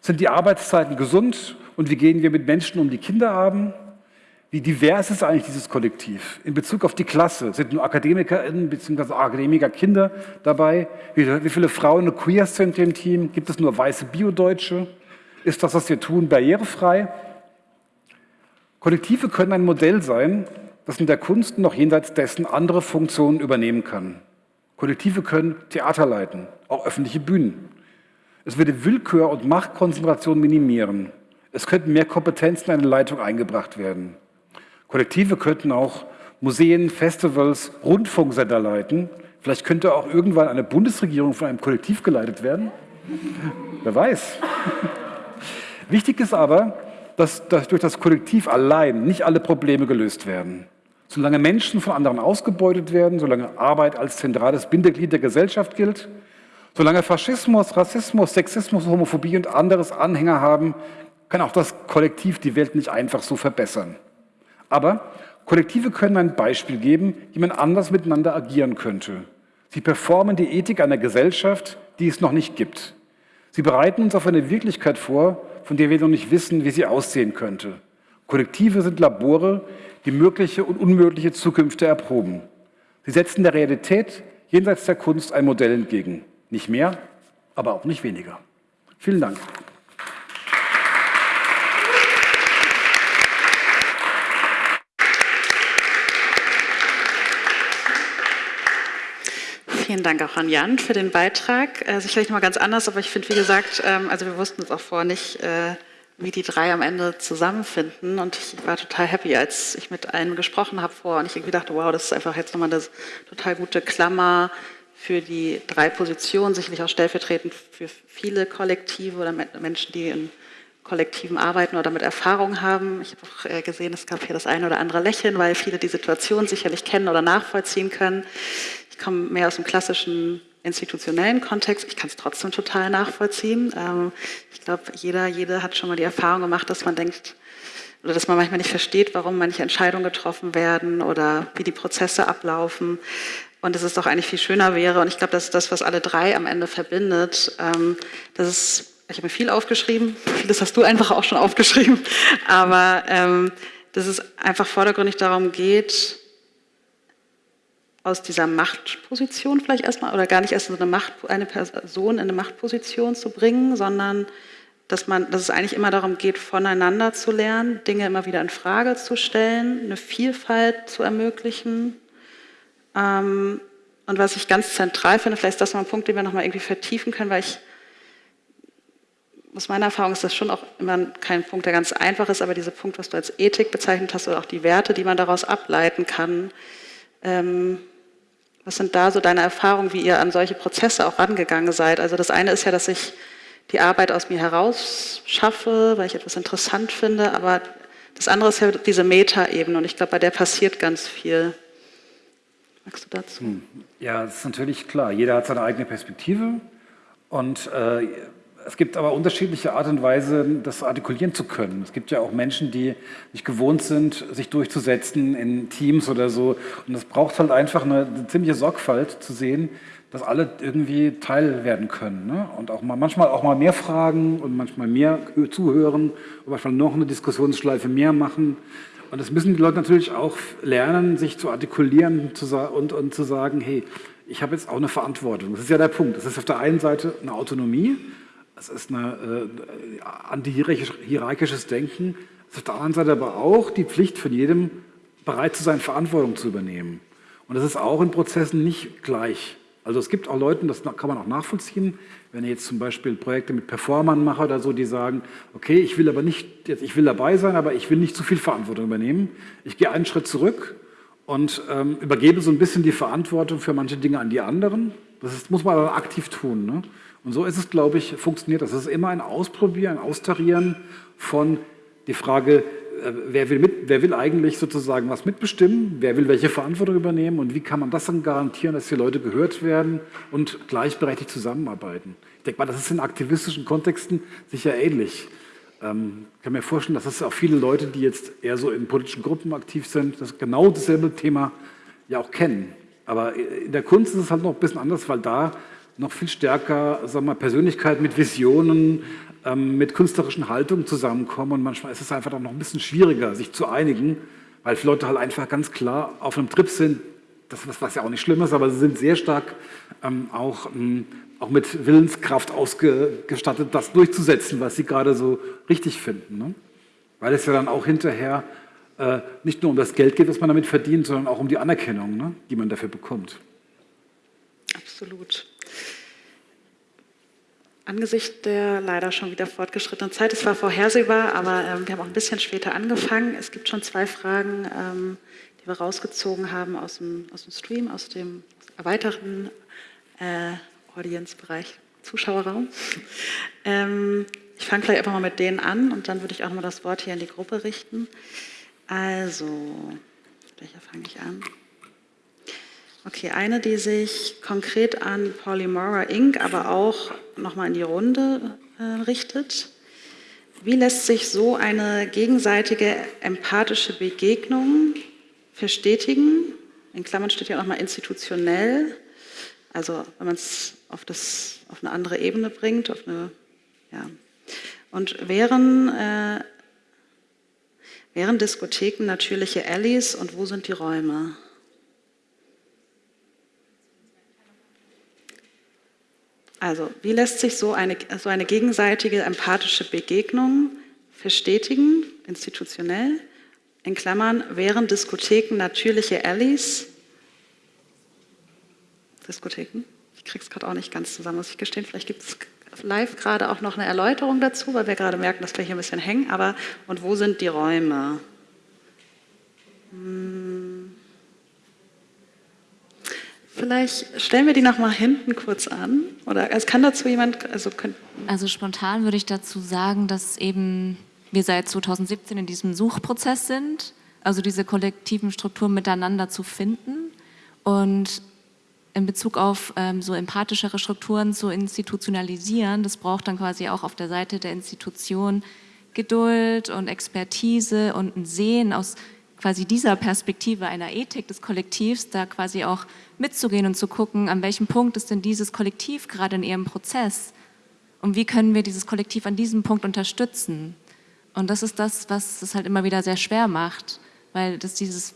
Sind die Arbeitszeiten gesund? Und wie gehen wir mit Menschen um, die Kinder haben? Wie divers ist eigentlich dieses Kollektiv? In Bezug auf die Klasse sind nur AkademikerInnen bzw. Akademikerkinder dabei? Wie, viele Frauen und Queers sind im Team? Gibt es nur weiße Biodeutsche? Ist das, was wir tun, barrierefrei? Kollektive können ein Modell sein, dass in der Kunst noch jenseits dessen andere Funktionen übernehmen kann. Kollektive können Theater leiten, auch öffentliche Bühnen. Es würde Willkür und Machtkonzentration minimieren. Es könnten mehr Kompetenzen in eine Leitung eingebracht werden. Kollektive könnten auch Museen, Festivals, Rundfunksender leiten. Vielleicht könnte auch irgendwann eine Bundesregierung von einem Kollektiv geleitet werden. Wer weiß. Wichtig ist aber, dass, durch das Kollektiv allein nicht alle Probleme gelöst werden. Solange Menschen von anderen ausgebeutet werden, solange Arbeit als zentrales Bindeglied der Gesellschaft gilt, solange Faschismus, Rassismus, Sexismus, Homophobie und anderes Anhänger haben, kann auch das Kollektiv die Welt nicht einfach so verbessern. Aber Kollektive können ein Beispiel geben, wie man anders miteinander agieren könnte. Sie performen die Ethik einer Gesellschaft, die es noch nicht gibt. Sie bereiten uns auf eine Wirklichkeit vor, von der wir noch nicht wissen, wie sie aussehen könnte. Kollektive sind Labore, die mögliche und unmögliche Zukünfte erproben. Sie setzen der Realität jenseits der Kunst ein Modell entgegen. Nicht mehr, aber auch nicht weniger. Vielen Dank. Vielen Dank auch an Jan für den Beitrag. Äh, sicherlich noch mal ganz anders, aber ich finde, wie gesagt, ähm, also wir wussten es auch vorher nicht, äh, wie die drei am Ende zusammenfinden. Und ich war total happy, als ich mit einem gesprochen habe vor und ich irgendwie dachte, wow, das ist einfach jetzt nochmal eine total gute Klammer für die drei Positionen, sicherlich auch stellvertretend für viele Kollektive oder Menschen, die in Kollektiven arbeiten oder mit Erfahrung haben. Ich habe auch äh, gesehen, es gab hier das eine oder andere Lächeln, weil viele die Situation sicherlich kennen oder nachvollziehen können. Ich komme mehr aus dem klassischen institutionellen Kontext. Ich kann es trotzdem total nachvollziehen. Ähm, ich glaube, jeder, jede hat schon mal die Erfahrung gemacht, dass man denkt, oder dass man manchmal nicht versteht, warum manche Entscheidungen getroffen werden oder wie die Prozesse ablaufen. Und dass es doch eigentlich viel schöner wäre. Und ich glaube, das ist das, was alle drei am Ende verbindet. Ähm, das ist, ich habe mir viel aufgeschrieben. Vieles hast du einfach auch schon aufgeschrieben. Aber ähm, dass es einfach vordergründig darum geht, aus dieser Machtposition vielleicht erstmal, oder gar nicht erst eine, Macht, eine Person in eine Machtposition zu bringen, sondern dass, man, dass es eigentlich immer darum geht, voneinander zu lernen, Dinge immer wieder in Frage zu stellen, eine Vielfalt zu ermöglichen. Ähm, und was ich ganz zentral finde, vielleicht ist das mal ein Punkt, den wir nochmal irgendwie vertiefen können, weil ich, aus meiner Erfahrung ist das schon auch immer kein Punkt, der ganz einfach ist, aber dieser Punkt, was du als Ethik bezeichnet hast, oder auch die Werte, die man daraus ableiten kann, ähm, was sind da so deine Erfahrungen, wie ihr an solche Prozesse auch rangegangen seid? Also das eine ist ja, dass ich die Arbeit aus mir heraus schaffe, weil ich etwas interessant finde, aber das andere ist ja diese Meta-Ebene und ich glaube, bei der passiert ganz viel. Magst du dazu? Hm. Ja, das ist natürlich klar. Jeder hat seine eigene Perspektive und äh, es gibt aber unterschiedliche Art und Weise, das artikulieren zu können. Es gibt ja auch Menschen, die nicht gewohnt sind, sich durchzusetzen in Teams oder so. Und es braucht halt einfach eine, eine ziemliche Sorgfalt zu sehen, dass alle irgendwie Teil werden können. Ne? Und auch mal, manchmal auch mal mehr fragen und manchmal mehr zuhören und manchmal noch eine Diskussionsschleife mehr machen. Und das müssen die Leute natürlich auch lernen, sich zu artikulieren und, und zu sagen, hey, ich habe jetzt auch eine Verantwortung. Das ist ja der Punkt. Das ist auf der einen Seite eine Autonomie, es ist ein äh, antihierarchisches Denken. Es ist auf der anderen Seite aber auch die Pflicht von jedem, bereit zu sein, Verantwortung zu übernehmen. Und das ist auch in Prozessen nicht gleich. Also es gibt auch Leute, das kann man auch nachvollziehen, wenn ich jetzt zum Beispiel Projekte mit Performern mache oder so, die sagen, okay, ich will aber nicht, ich will dabei sein, aber ich will nicht zu viel Verantwortung übernehmen. Ich gehe einen Schritt zurück und ähm, übergebe so ein bisschen die Verantwortung für manche Dinge an die anderen. Das ist, muss man aber aktiv tun. Ne? Und so ist es, glaube ich, funktioniert das. Es ist immer ein Ausprobieren, ein Austarieren von die Frage, äh, wer will, mit, wer will eigentlich sozusagen was mitbestimmen, wer will welche Verantwortung übernehmen und wie kann man das dann garantieren, dass die Leute gehört werden und gleichberechtigt zusammenarbeiten. Ich denke mal, das ist in aktivistischen Kontexten sicher ähnlich. Ähm, ich kann mir vorstellen, dass es auch viele Leute, die jetzt eher so in politischen Gruppen aktiv sind, das genau dasselbe Thema ja auch kennen. Aber in der Kunst ist es halt noch ein bisschen anders, weil da noch viel stärker sagen wir, Persönlichkeit mit Visionen, ähm, mit künstlerischen Haltungen zusammenkommen. Und manchmal ist es einfach auch noch ein bisschen schwieriger, sich zu einigen, weil viele Leute halt einfach ganz klar auf einem Trip sind, das was, was ja auch nicht schlimm ist, aber sie sind sehr stark ähm, auch, ähm, auch mit Willenskraft ausgestattet, das durchzusetzen, was sie gerade so richtig finden. Ne? Weil es ja dann auch hinterher äh, nicht nur um das Geld geht, was man damit verdient, sondern auch um die Anerkennung, ne, die man dafür bekommt. Absolut. Angesichts der leider schon wieder fortgeschrittenen Zeit, es war vorhersehbar, aber ähm, wir haben auch ein bisschen später angefangen. Es gibt schon zwei Fragen, ähm, die wir rausgezogen haben aus dem, aus dem Stream, aus dem erweiterten äh, Audience-Bereich, Zuschauerraum. Ähm, ich fange gleich einfach mal mit denen an und dann würde ich auch nochmal das Wort hier in die Gruppe richten. Also, welcher fange ich an? Okay, eine, die sich konkret an Polymora Inc., aber auch nochmal in die Runde äh, richtet. Wie lässt sich so eine gegenseitige empathische Begegnung verstetigen? In Klammern steht ja nochmal institutionell, also wenn man es auf, auf eine andere Ebene bringt, auf eine, ja. Und wären, äh, wären Diskotheken natürliche Allies und wo sind die Räume? Also, wie lässt sich so eine, so eine gegenseitige empathische Begegnung verstetigen, institutionell? In Klammern, wären Diskotheken natürliche Allies? Diskotheken? Ich kriege es gerade auch nicht ganz zusammen, muss ich gestehen. Vielleicht gibt es live gerade auch noch eine Erläuterung dazu, weil wir gerade merken, dass wir hier ein bisschen hängen. Aber, und wo sind die Räume? Hm. Vielleicht stellen wir die noch mal hinten kurz an. Oder es kann dazu jemand. Also, also spontan würde ich dazu sagen, dass eben wir seit 2017 in diesem Suchprozess sind, also diese kollektiven Strukturen miteinander zu finden und in Bezug auf ähm, so empathischere Strukturen zu institutionalisieren. Das braucht dann quasi auch auf der Seite der Institution Geduld und Expertise und ein Sehen aus quasi dieser Perspektive einer Ethik des Kollektivs, da quasi auch mitzugehen und zu gucken, an welchem Punkt ist denn dieses Kollektiv gerade in ihrem Prozess und wie können wir dieses Kollektiv an diesem Punkt unterstützen. Und das ist das, was es halt immer wieder sehr schwer macht, weil das dieses,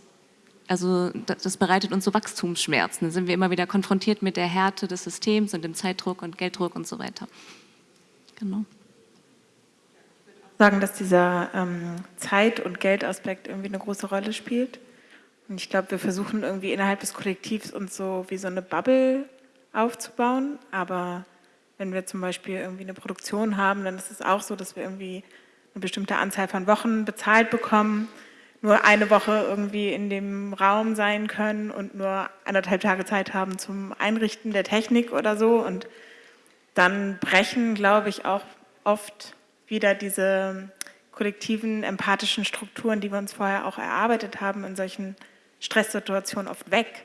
also das bereitet uns so Wachstumsschmerzen. Da sind wir immer wieder konfrontiert mit der Härte des Systems und dem Zeitdruck und Gelddruck und so weiter. Genau sagen, dass dieser ähm, Zeit- und Geldaspekt irgendwie eine große Rolle spielt. Und ich glaube, wir versuchen irgendwie innerhalb des Kollektivs uns so wie so eine Bubble aufzubauen. Aber wenn wir zum Beispiel irgendwie eine Produktion haben, dann ist es auch so, dass wir irgendwie eine bestimmte Anzahl von Wochen bezahlt bekommen, nur eine Woche irgendwie in dem Raum sein können und nur anderthalb Tage Zeit haben zum Einrichten der Technik oder so. Und dann brechen, glaube ich, auch oft wieder diese kollektiven, empathischen Strukturen, die wir uns vorher auch erarbeitet haben, in solchen Stresssituationen oft weg.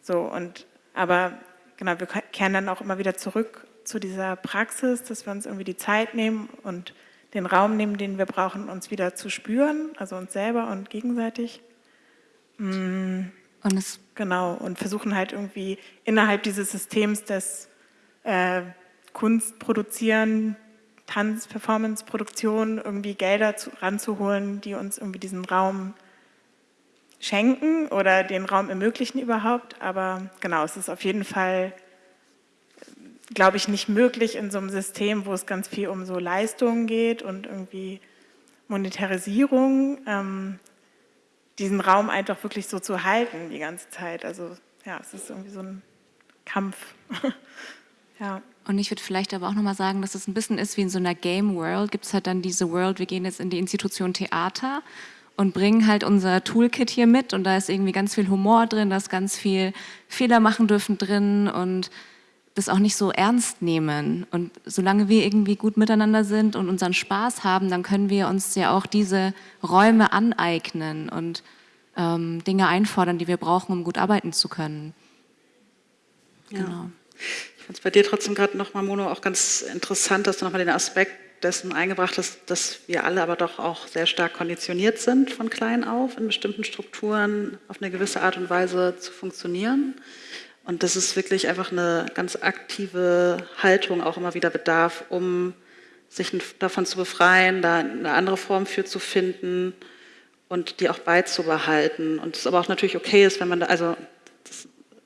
So, und, aber genau, wir kehren dann auch immer wieder zurück zu dieser Praxis, dass wir uns irgendwie die Zeit nehmen und den Raum nehmen, den wir brauchen, uns wieder zu spüren, also uns selber und gegenseitig. Mm, und es genau, und versuchen halt irgendwie innerhalb dieses Systems des äh, Kunst produzieren, Tanz, Performance, Produktion irgendwie Gelder zu, ranzuholen, die uns irgendwie diesen Raum schenken oder den Raum ermöglichen überhaupt. Aber genau, es ist auf jeden Fall, glaube ich, nicht möglich in so einem System, wo es ganz viel um so Leistungen geht und irgendwie Monetarisierung, ähm, diesen Raum einfach wirklich so zu halten die ganze Zeit. Also ja, es ist irgendwie so ein Kampf. ja. Und ich würde vielleicht aber auch nochmal sagen, dass es ein bisschen ist wie in so einer Game World, gibt es halt dann diese World, wir gehen jetzt in die Institution Theater und bringen halt unser Toolkit hier mit und da ist irgendwie ganz viel Humor drin, da ist ganz viel Fehler machen dürfen drin und das auch nicht so ernst nehmen. Und solange wir irgendwie gut miteinander sind und unseren Spaß haben, dann können wir uns ja auch diese Räume aneignen und ähm, Dinge einfordern, die wir brauchen, um gut arbeiten zu können. Ja. Ich finde es bei dir trotzdem gerade nochmal, Mono, auch ganz interessant, dass du nochmal den Aspekt dessen eingebracht hast, dass wir alle aber doch auch sehr stark konditioniert sind von klein auf, in bestimmten Strukturen auf eine gewisse Art und Weise zu funktionieren. Und dass es wirklich einfach eine ganz aktive Haltung auch immer wieder bedarf, um sich davon zu befreien, da eine andere Form für zu finden und die auch beizubehalten. Und es aber auch natürlich okay ist, wenn man da, also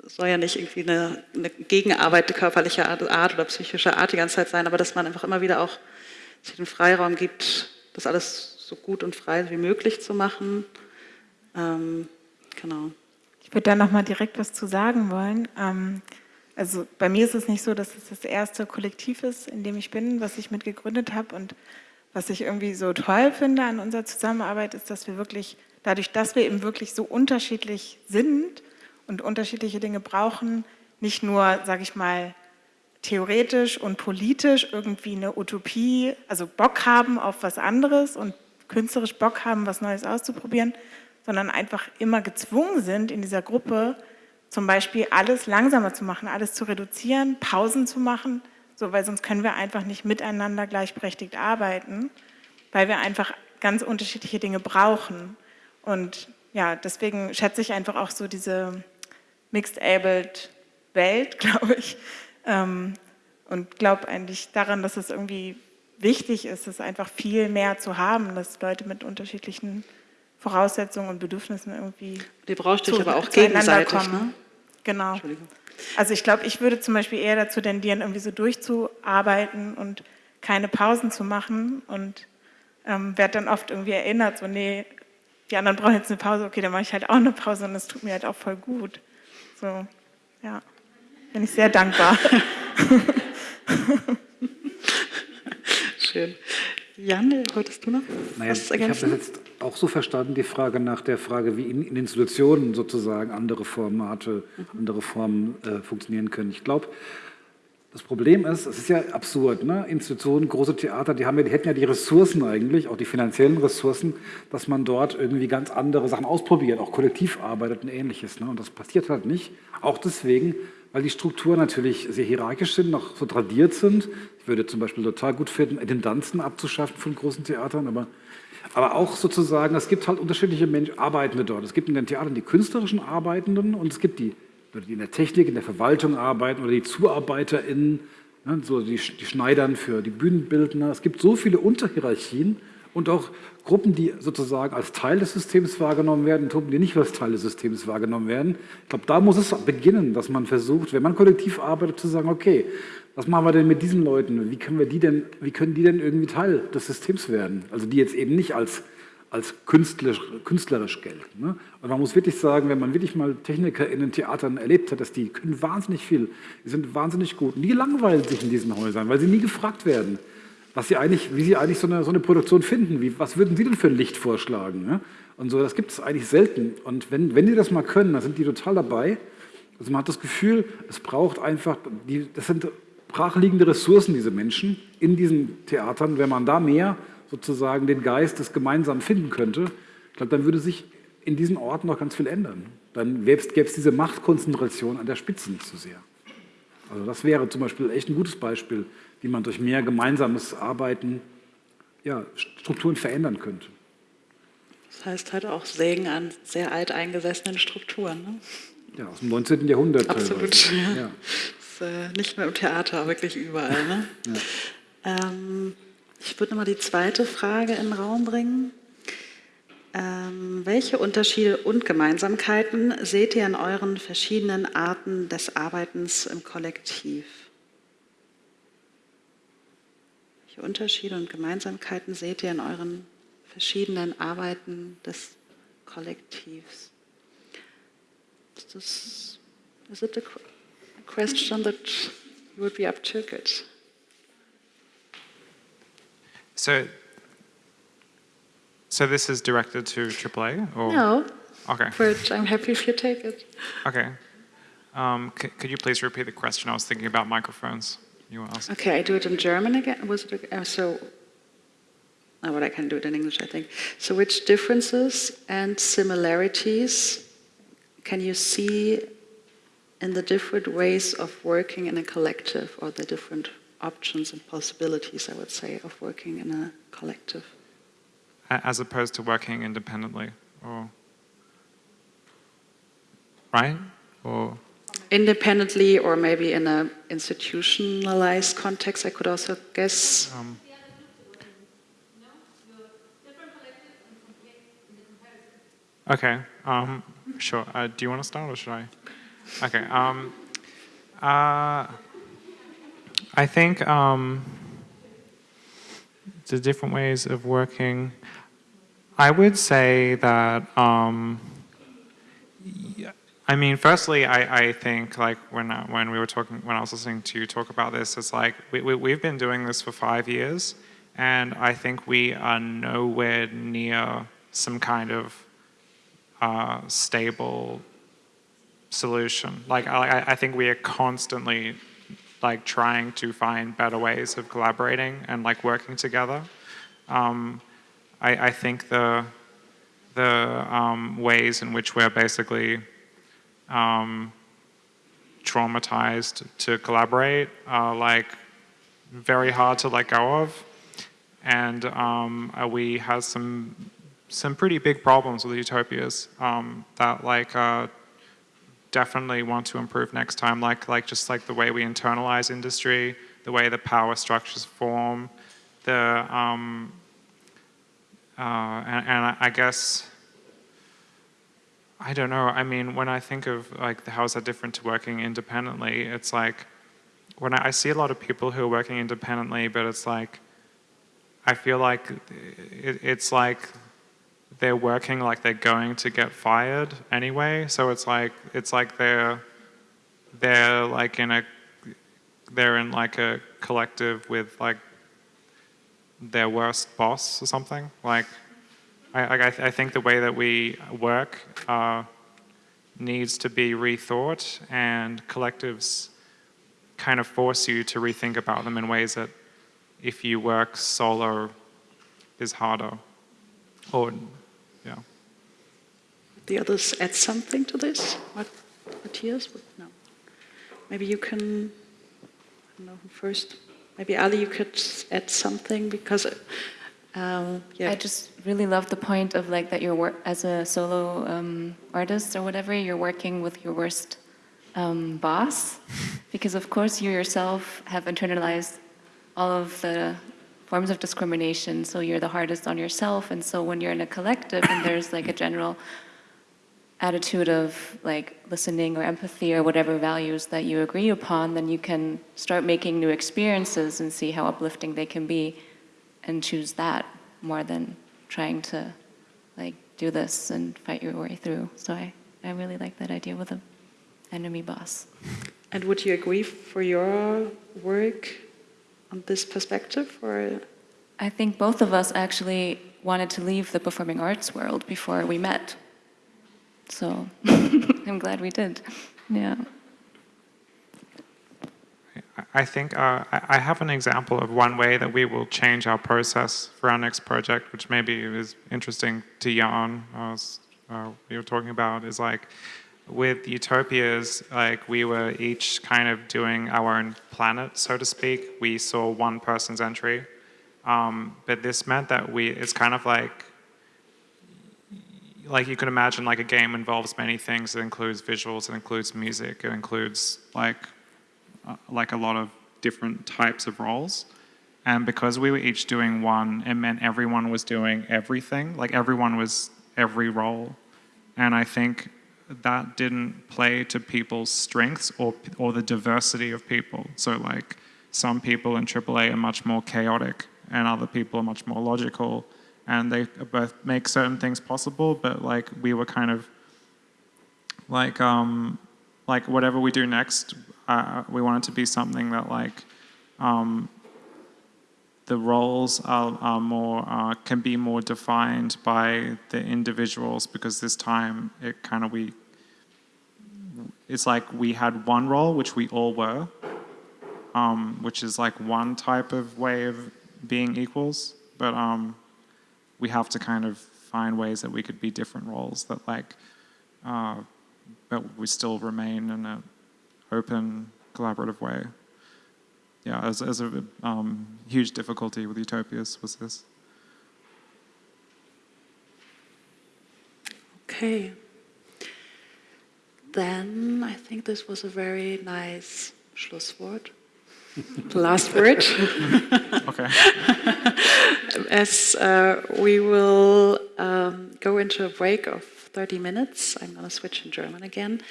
soll ja nicht irgendwie eine, eine Gegenarbeit körperlicher Art oder psychischer Art die ganze Zeit sein, aber dass man einfach immer wieder auch sich den Freiraum gibt, das alles so gut und frei wie möglich zu machen. Ähm, genau. Ich würde da nochmal direkt was zu sagen wollen. Ähm, also bei mir ist es nicht so, dass es das erste Kollektiv ist, in dem ich bin, was ich mitgegründet habe. Und was ich irgendwie so toll finde an unserer Zusammenarbeit, ist, dass wir wirklich, dadurch, dass wir eben wirklich so unterschiedlich sind und unterschiedliche Dinge brauchen, nicht nur, sage ich mal, theoretisch und politisch irgendwie eine Utopie, also Bock haben auf was anderes und künstlerisch Bock haben, was Neues auszuprobieren, sondern einfach immer gezwungen sind, in dieser Gruppe zum Beispiel alles langsamer zu machen, alles zu reduzieren, Pausen zu machen, so, weil sonst können wir einfach nicht miteinander gleichberechtigt arbeiten, weil wir einfach ganz unterschiedliche Dinge brauchen. Und ja, deswegen schätze ich einfach auch so diese Mixed-Abled Welt, glaube ich, ähm, und glaube eigentlich daran, dass es irgendwie wichtig ist, es einfach viel mehr zu haben, dass Leute mit unterschiedlichen Voraussetzungen und Bedürfnissen irgendwie Die braucht dich aber auch gegenseitig, kommen. Ne? Genau. Also ich glaube, ich würde zum Beispiel eher dazu tendieren, irgendwie so durchzuarbeiten und keine Pausen zu machen und ähm, werde dann oft irgendwie erinnert, so nee, die anderen brauchen jetzt eine Pause, okay, dann mache ich halt auch eine Pause und das tut mir halt auch voll gut. So, ja, bin ich sehr dankbar. Schön. Jan, wolltest du noch naja, was ergänzen? Ich habe das jetzt auch so verstanden, die Frage nach der Frage, wie in, in Institutionen sozusagen andere Formate, mhm. andere Formen äh, funktionieren können. Ich glaube, das Problem ist, es ist ja absurd, ne? Institutionen, große Theater, die, haben ja, die hätten ja die Ressourcen eigentlich, auch die finanziellen Ressourcen, dass man dort irgendwie ganz andere Sachen ausprobiert, auch kollektiv arbeitet und ähnliches. Ne? Und das passiert halt nicht. Auch deswegen, weil die Strukturen natürlich sehr hierarchisch sind, noch so tradiert sind. Ich würde zum Beispiel total gut finden, Intendanzen abzuschaffen von großen Theatern, aber, aber auch sozusagen, es gibt halt unterschiedliche Menschen, Arbeitende dort. Es gibt in den Theatern die künstlerischen Arbeitenden und es gibt die die in der Technik, in der Verwaltung arbeiten oder die ZuarbeiterInnen, ne, so die, die Schneidern für die Bühnenbildner. Es gibt so viele Unterhierarchien und auch Gruppen, die sozusagen als Teil des Systems wahrgenommen werden und Gruppen, die nicht als Teil des Systems wahrgenommen werden. Ich glaube, da muss es beginnen, dass man versucht, wenn man kollektiv arbeitet, zu sagen, okay, was machen wir denn mit diesen Leuten? Wie können, wir die denn, wie können die denn irgendwie Teil des Systems werden? Also die jetzt eben nicht als als künstlerisch, künstlerisch gelten. Ne? Und man muss wirklich sagen, wenn man wirklich mal Techniker in den Theatern erlebt hat, dass die können wahnsinnig viel, die sind wahnsinnig gut. Und die langweilen sich in diesen Häusern, weil sie nie gefragt werden, was sie eigentlich, wie sie eigentlich so eine, so eine Produktion finden. Wie, was würden sie denn für ein Licht vorschlagen? Ne? Und so, das gibt es eigentlich selten. Und wenn, wenn die das mal können, dann sind die total dabei. Also man hat das Gefühl, es braucht einfach, die, das sind brachliegende Ressourcen, diese Menschen in diesen Theatern. Wenn man da mehr sozusagen den Geist des Gemeinsamen finden könnte, ich glaube, dann würde sich in diesen Orten noch ganz viel ändern. Dann gäbe es diese Machtkonzentration an der Spitze nicht so sehr. Also das wäre zum Beispiel echt ein gutes Beispiel, wie man durch mehr gemeinsames Arbeiten ja, Strukturen verändern könnte. Das heißt halt auch Sägen an sehr alt eingesessenen Strukturen. Ne? Ja, aus dem 19. Jahrhundert. Absolut. Ja. ja. Ist, äh, nicht mehr im Theater, wirklich überall. Ne? Ja. Ähm, ich würde nochmal die zweite Frage in den Raum bringen. Ähm, welche Unterschiede und Gemeinsamkeiten seht ihr in euren verschiedenen Arten des Arbeitens im Kollektiv? Welche Unterschiede und Gemeinsamkeiten seht ihr in euren verschiedenen Arbeiten des Kollektivs? Is, this, is it a question that you would be. So, so this is directed to AAA? Or? No. Okay. But I'm happy if you take it. Okay. Um, could you please repeat the question? I was thinking about microphones. You want to ask? Okay, I do it in German again. Was it uh, so? Oh, well, I can do it in English, I think. So, which differences and similarities can you see in the different ways of working in a collective or the different options and possibilities, I would say, of working in a collective. As opposed to working independently, or right, or independently, or maybe in a institutionalized context. I could also guess. Um, Okay, um, sure. Uh, do you want to start or should I? Okay. Um, uh, I think um, the different ways of working. I would say that, um, I mean, firstly, I, I think like when, I, when we were talking, when I was listening to you talk about this, it's like we, we, we've been doing this for five years and I think we are nowhere near some kind of uh, stable solution. Like I, I think we are constantly like trying to find better ways of collaborating and like working together. Um, I, I think the the um, ways in which we're basically um, traumatized to collaborate are like very hard to let go of, and um, uh, we have some some pretty big problems with utopias um, that like uh, definitely want to improve next time. Like like just like the way we internalize industry, the way the power structures form, the um, uh, and, and I guess, I don't know, I mean, when I think of like how is that different to working independently, it's like, when I, I see a lot of people who are working independently, but it's like, I feel like it, it's like they're working like they're going to get fired anyway. So it's like it's like they're they're like in a they're in like a collective with like their worst boss or something. Like, I, I, I think the way that we work uh, needs to be rethought, and collectives kind of force you to rethink about them in ways that, if you work solo, is harder. Or. The others add something to this? What, Matthias? No. Maybe you can. I don't know who first. Maybe Ali, you could add something because, um, yeah. I just really love the point of like that you're work as a solo um, artist or whatever. You're working with your worst um, boss, because of course you yourself have internalized all of the forms of discrimination. So you're the hardest on yourself, and so when you're in a collective and there's like a general attitude of like listening or empathy or whatever values that you agree upon, then you can start making new experiences and see how uplifting they can be and choose that more than trying to like do this and fight your way through. So I, I really like that idea with an enemy boss. And would you agree for your work on this perspective or? I think both of us actually wanted to leave the performing arts world before we met. So I'm glad we did. Yeah. I think uh, I have an example of one way that we will change our process for our next project, which maybe is interesting to Jan, as uh, we were talking about, is like with Utopias, like we were each kind of doing our own planet, so to speak. We saw one person's entry, um, but this meant that we, it's kind of like like you can imagine like a game involves many things. It includes visuals, it includes music, it includes like uh, like a lot of different types of roles. And because we were each doing one, it meant everyone was doing everything. Like everyone was every role. And I think that didn't play to people's strengths or or the diversity of people. So like some people in AAA are much more chaotic and other people are much more logical and they both make certain things possible, but like we were kind of like um, like whatever we do next, uh, we want it to be something that like um, the roles are, are more uh, can be more defined by the individuals because this time it kind of we it's like we had one role which we all were, um, which is like one type of way of being equals, but um, we have to kind of find ways that we could be different roles that like, uh, but we still remain in an open, collaborative way. Yeah, as, as a um, huge difficulty with Utopias was this. Okay. Then I think this was a very nice Schlusswort. Last word. okay. As uh, we will um, go into a break of 30 minutes, I'm going to switch in German again.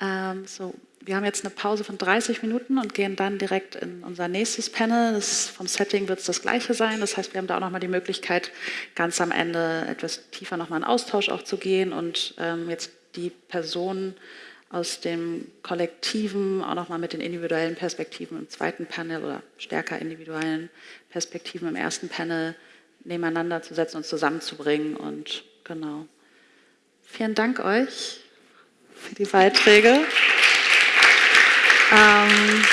Ähm, so, wir haben jetzt eine Pause von 30 Minuten und gehen dann direkt in unser nächstes Panel. Das, vom Setting wird es das gleiche sein. Das heißt, wir haben da auch nochmal die Möglichkeit, ganz am Ende etwas tiefer nochmal in Austausch auch zu gehen und ähm, jetzt die Personen aus dem Kollektiven auch nochmal mit den individuellen Perspektiven im zweiten Panel oder stärker individuellen Perspektiven im ersten Panel nebeneinander zu setzen und zusammenzubringen. Und genau. Vielen Dank euch für die Beiträge. Ähm,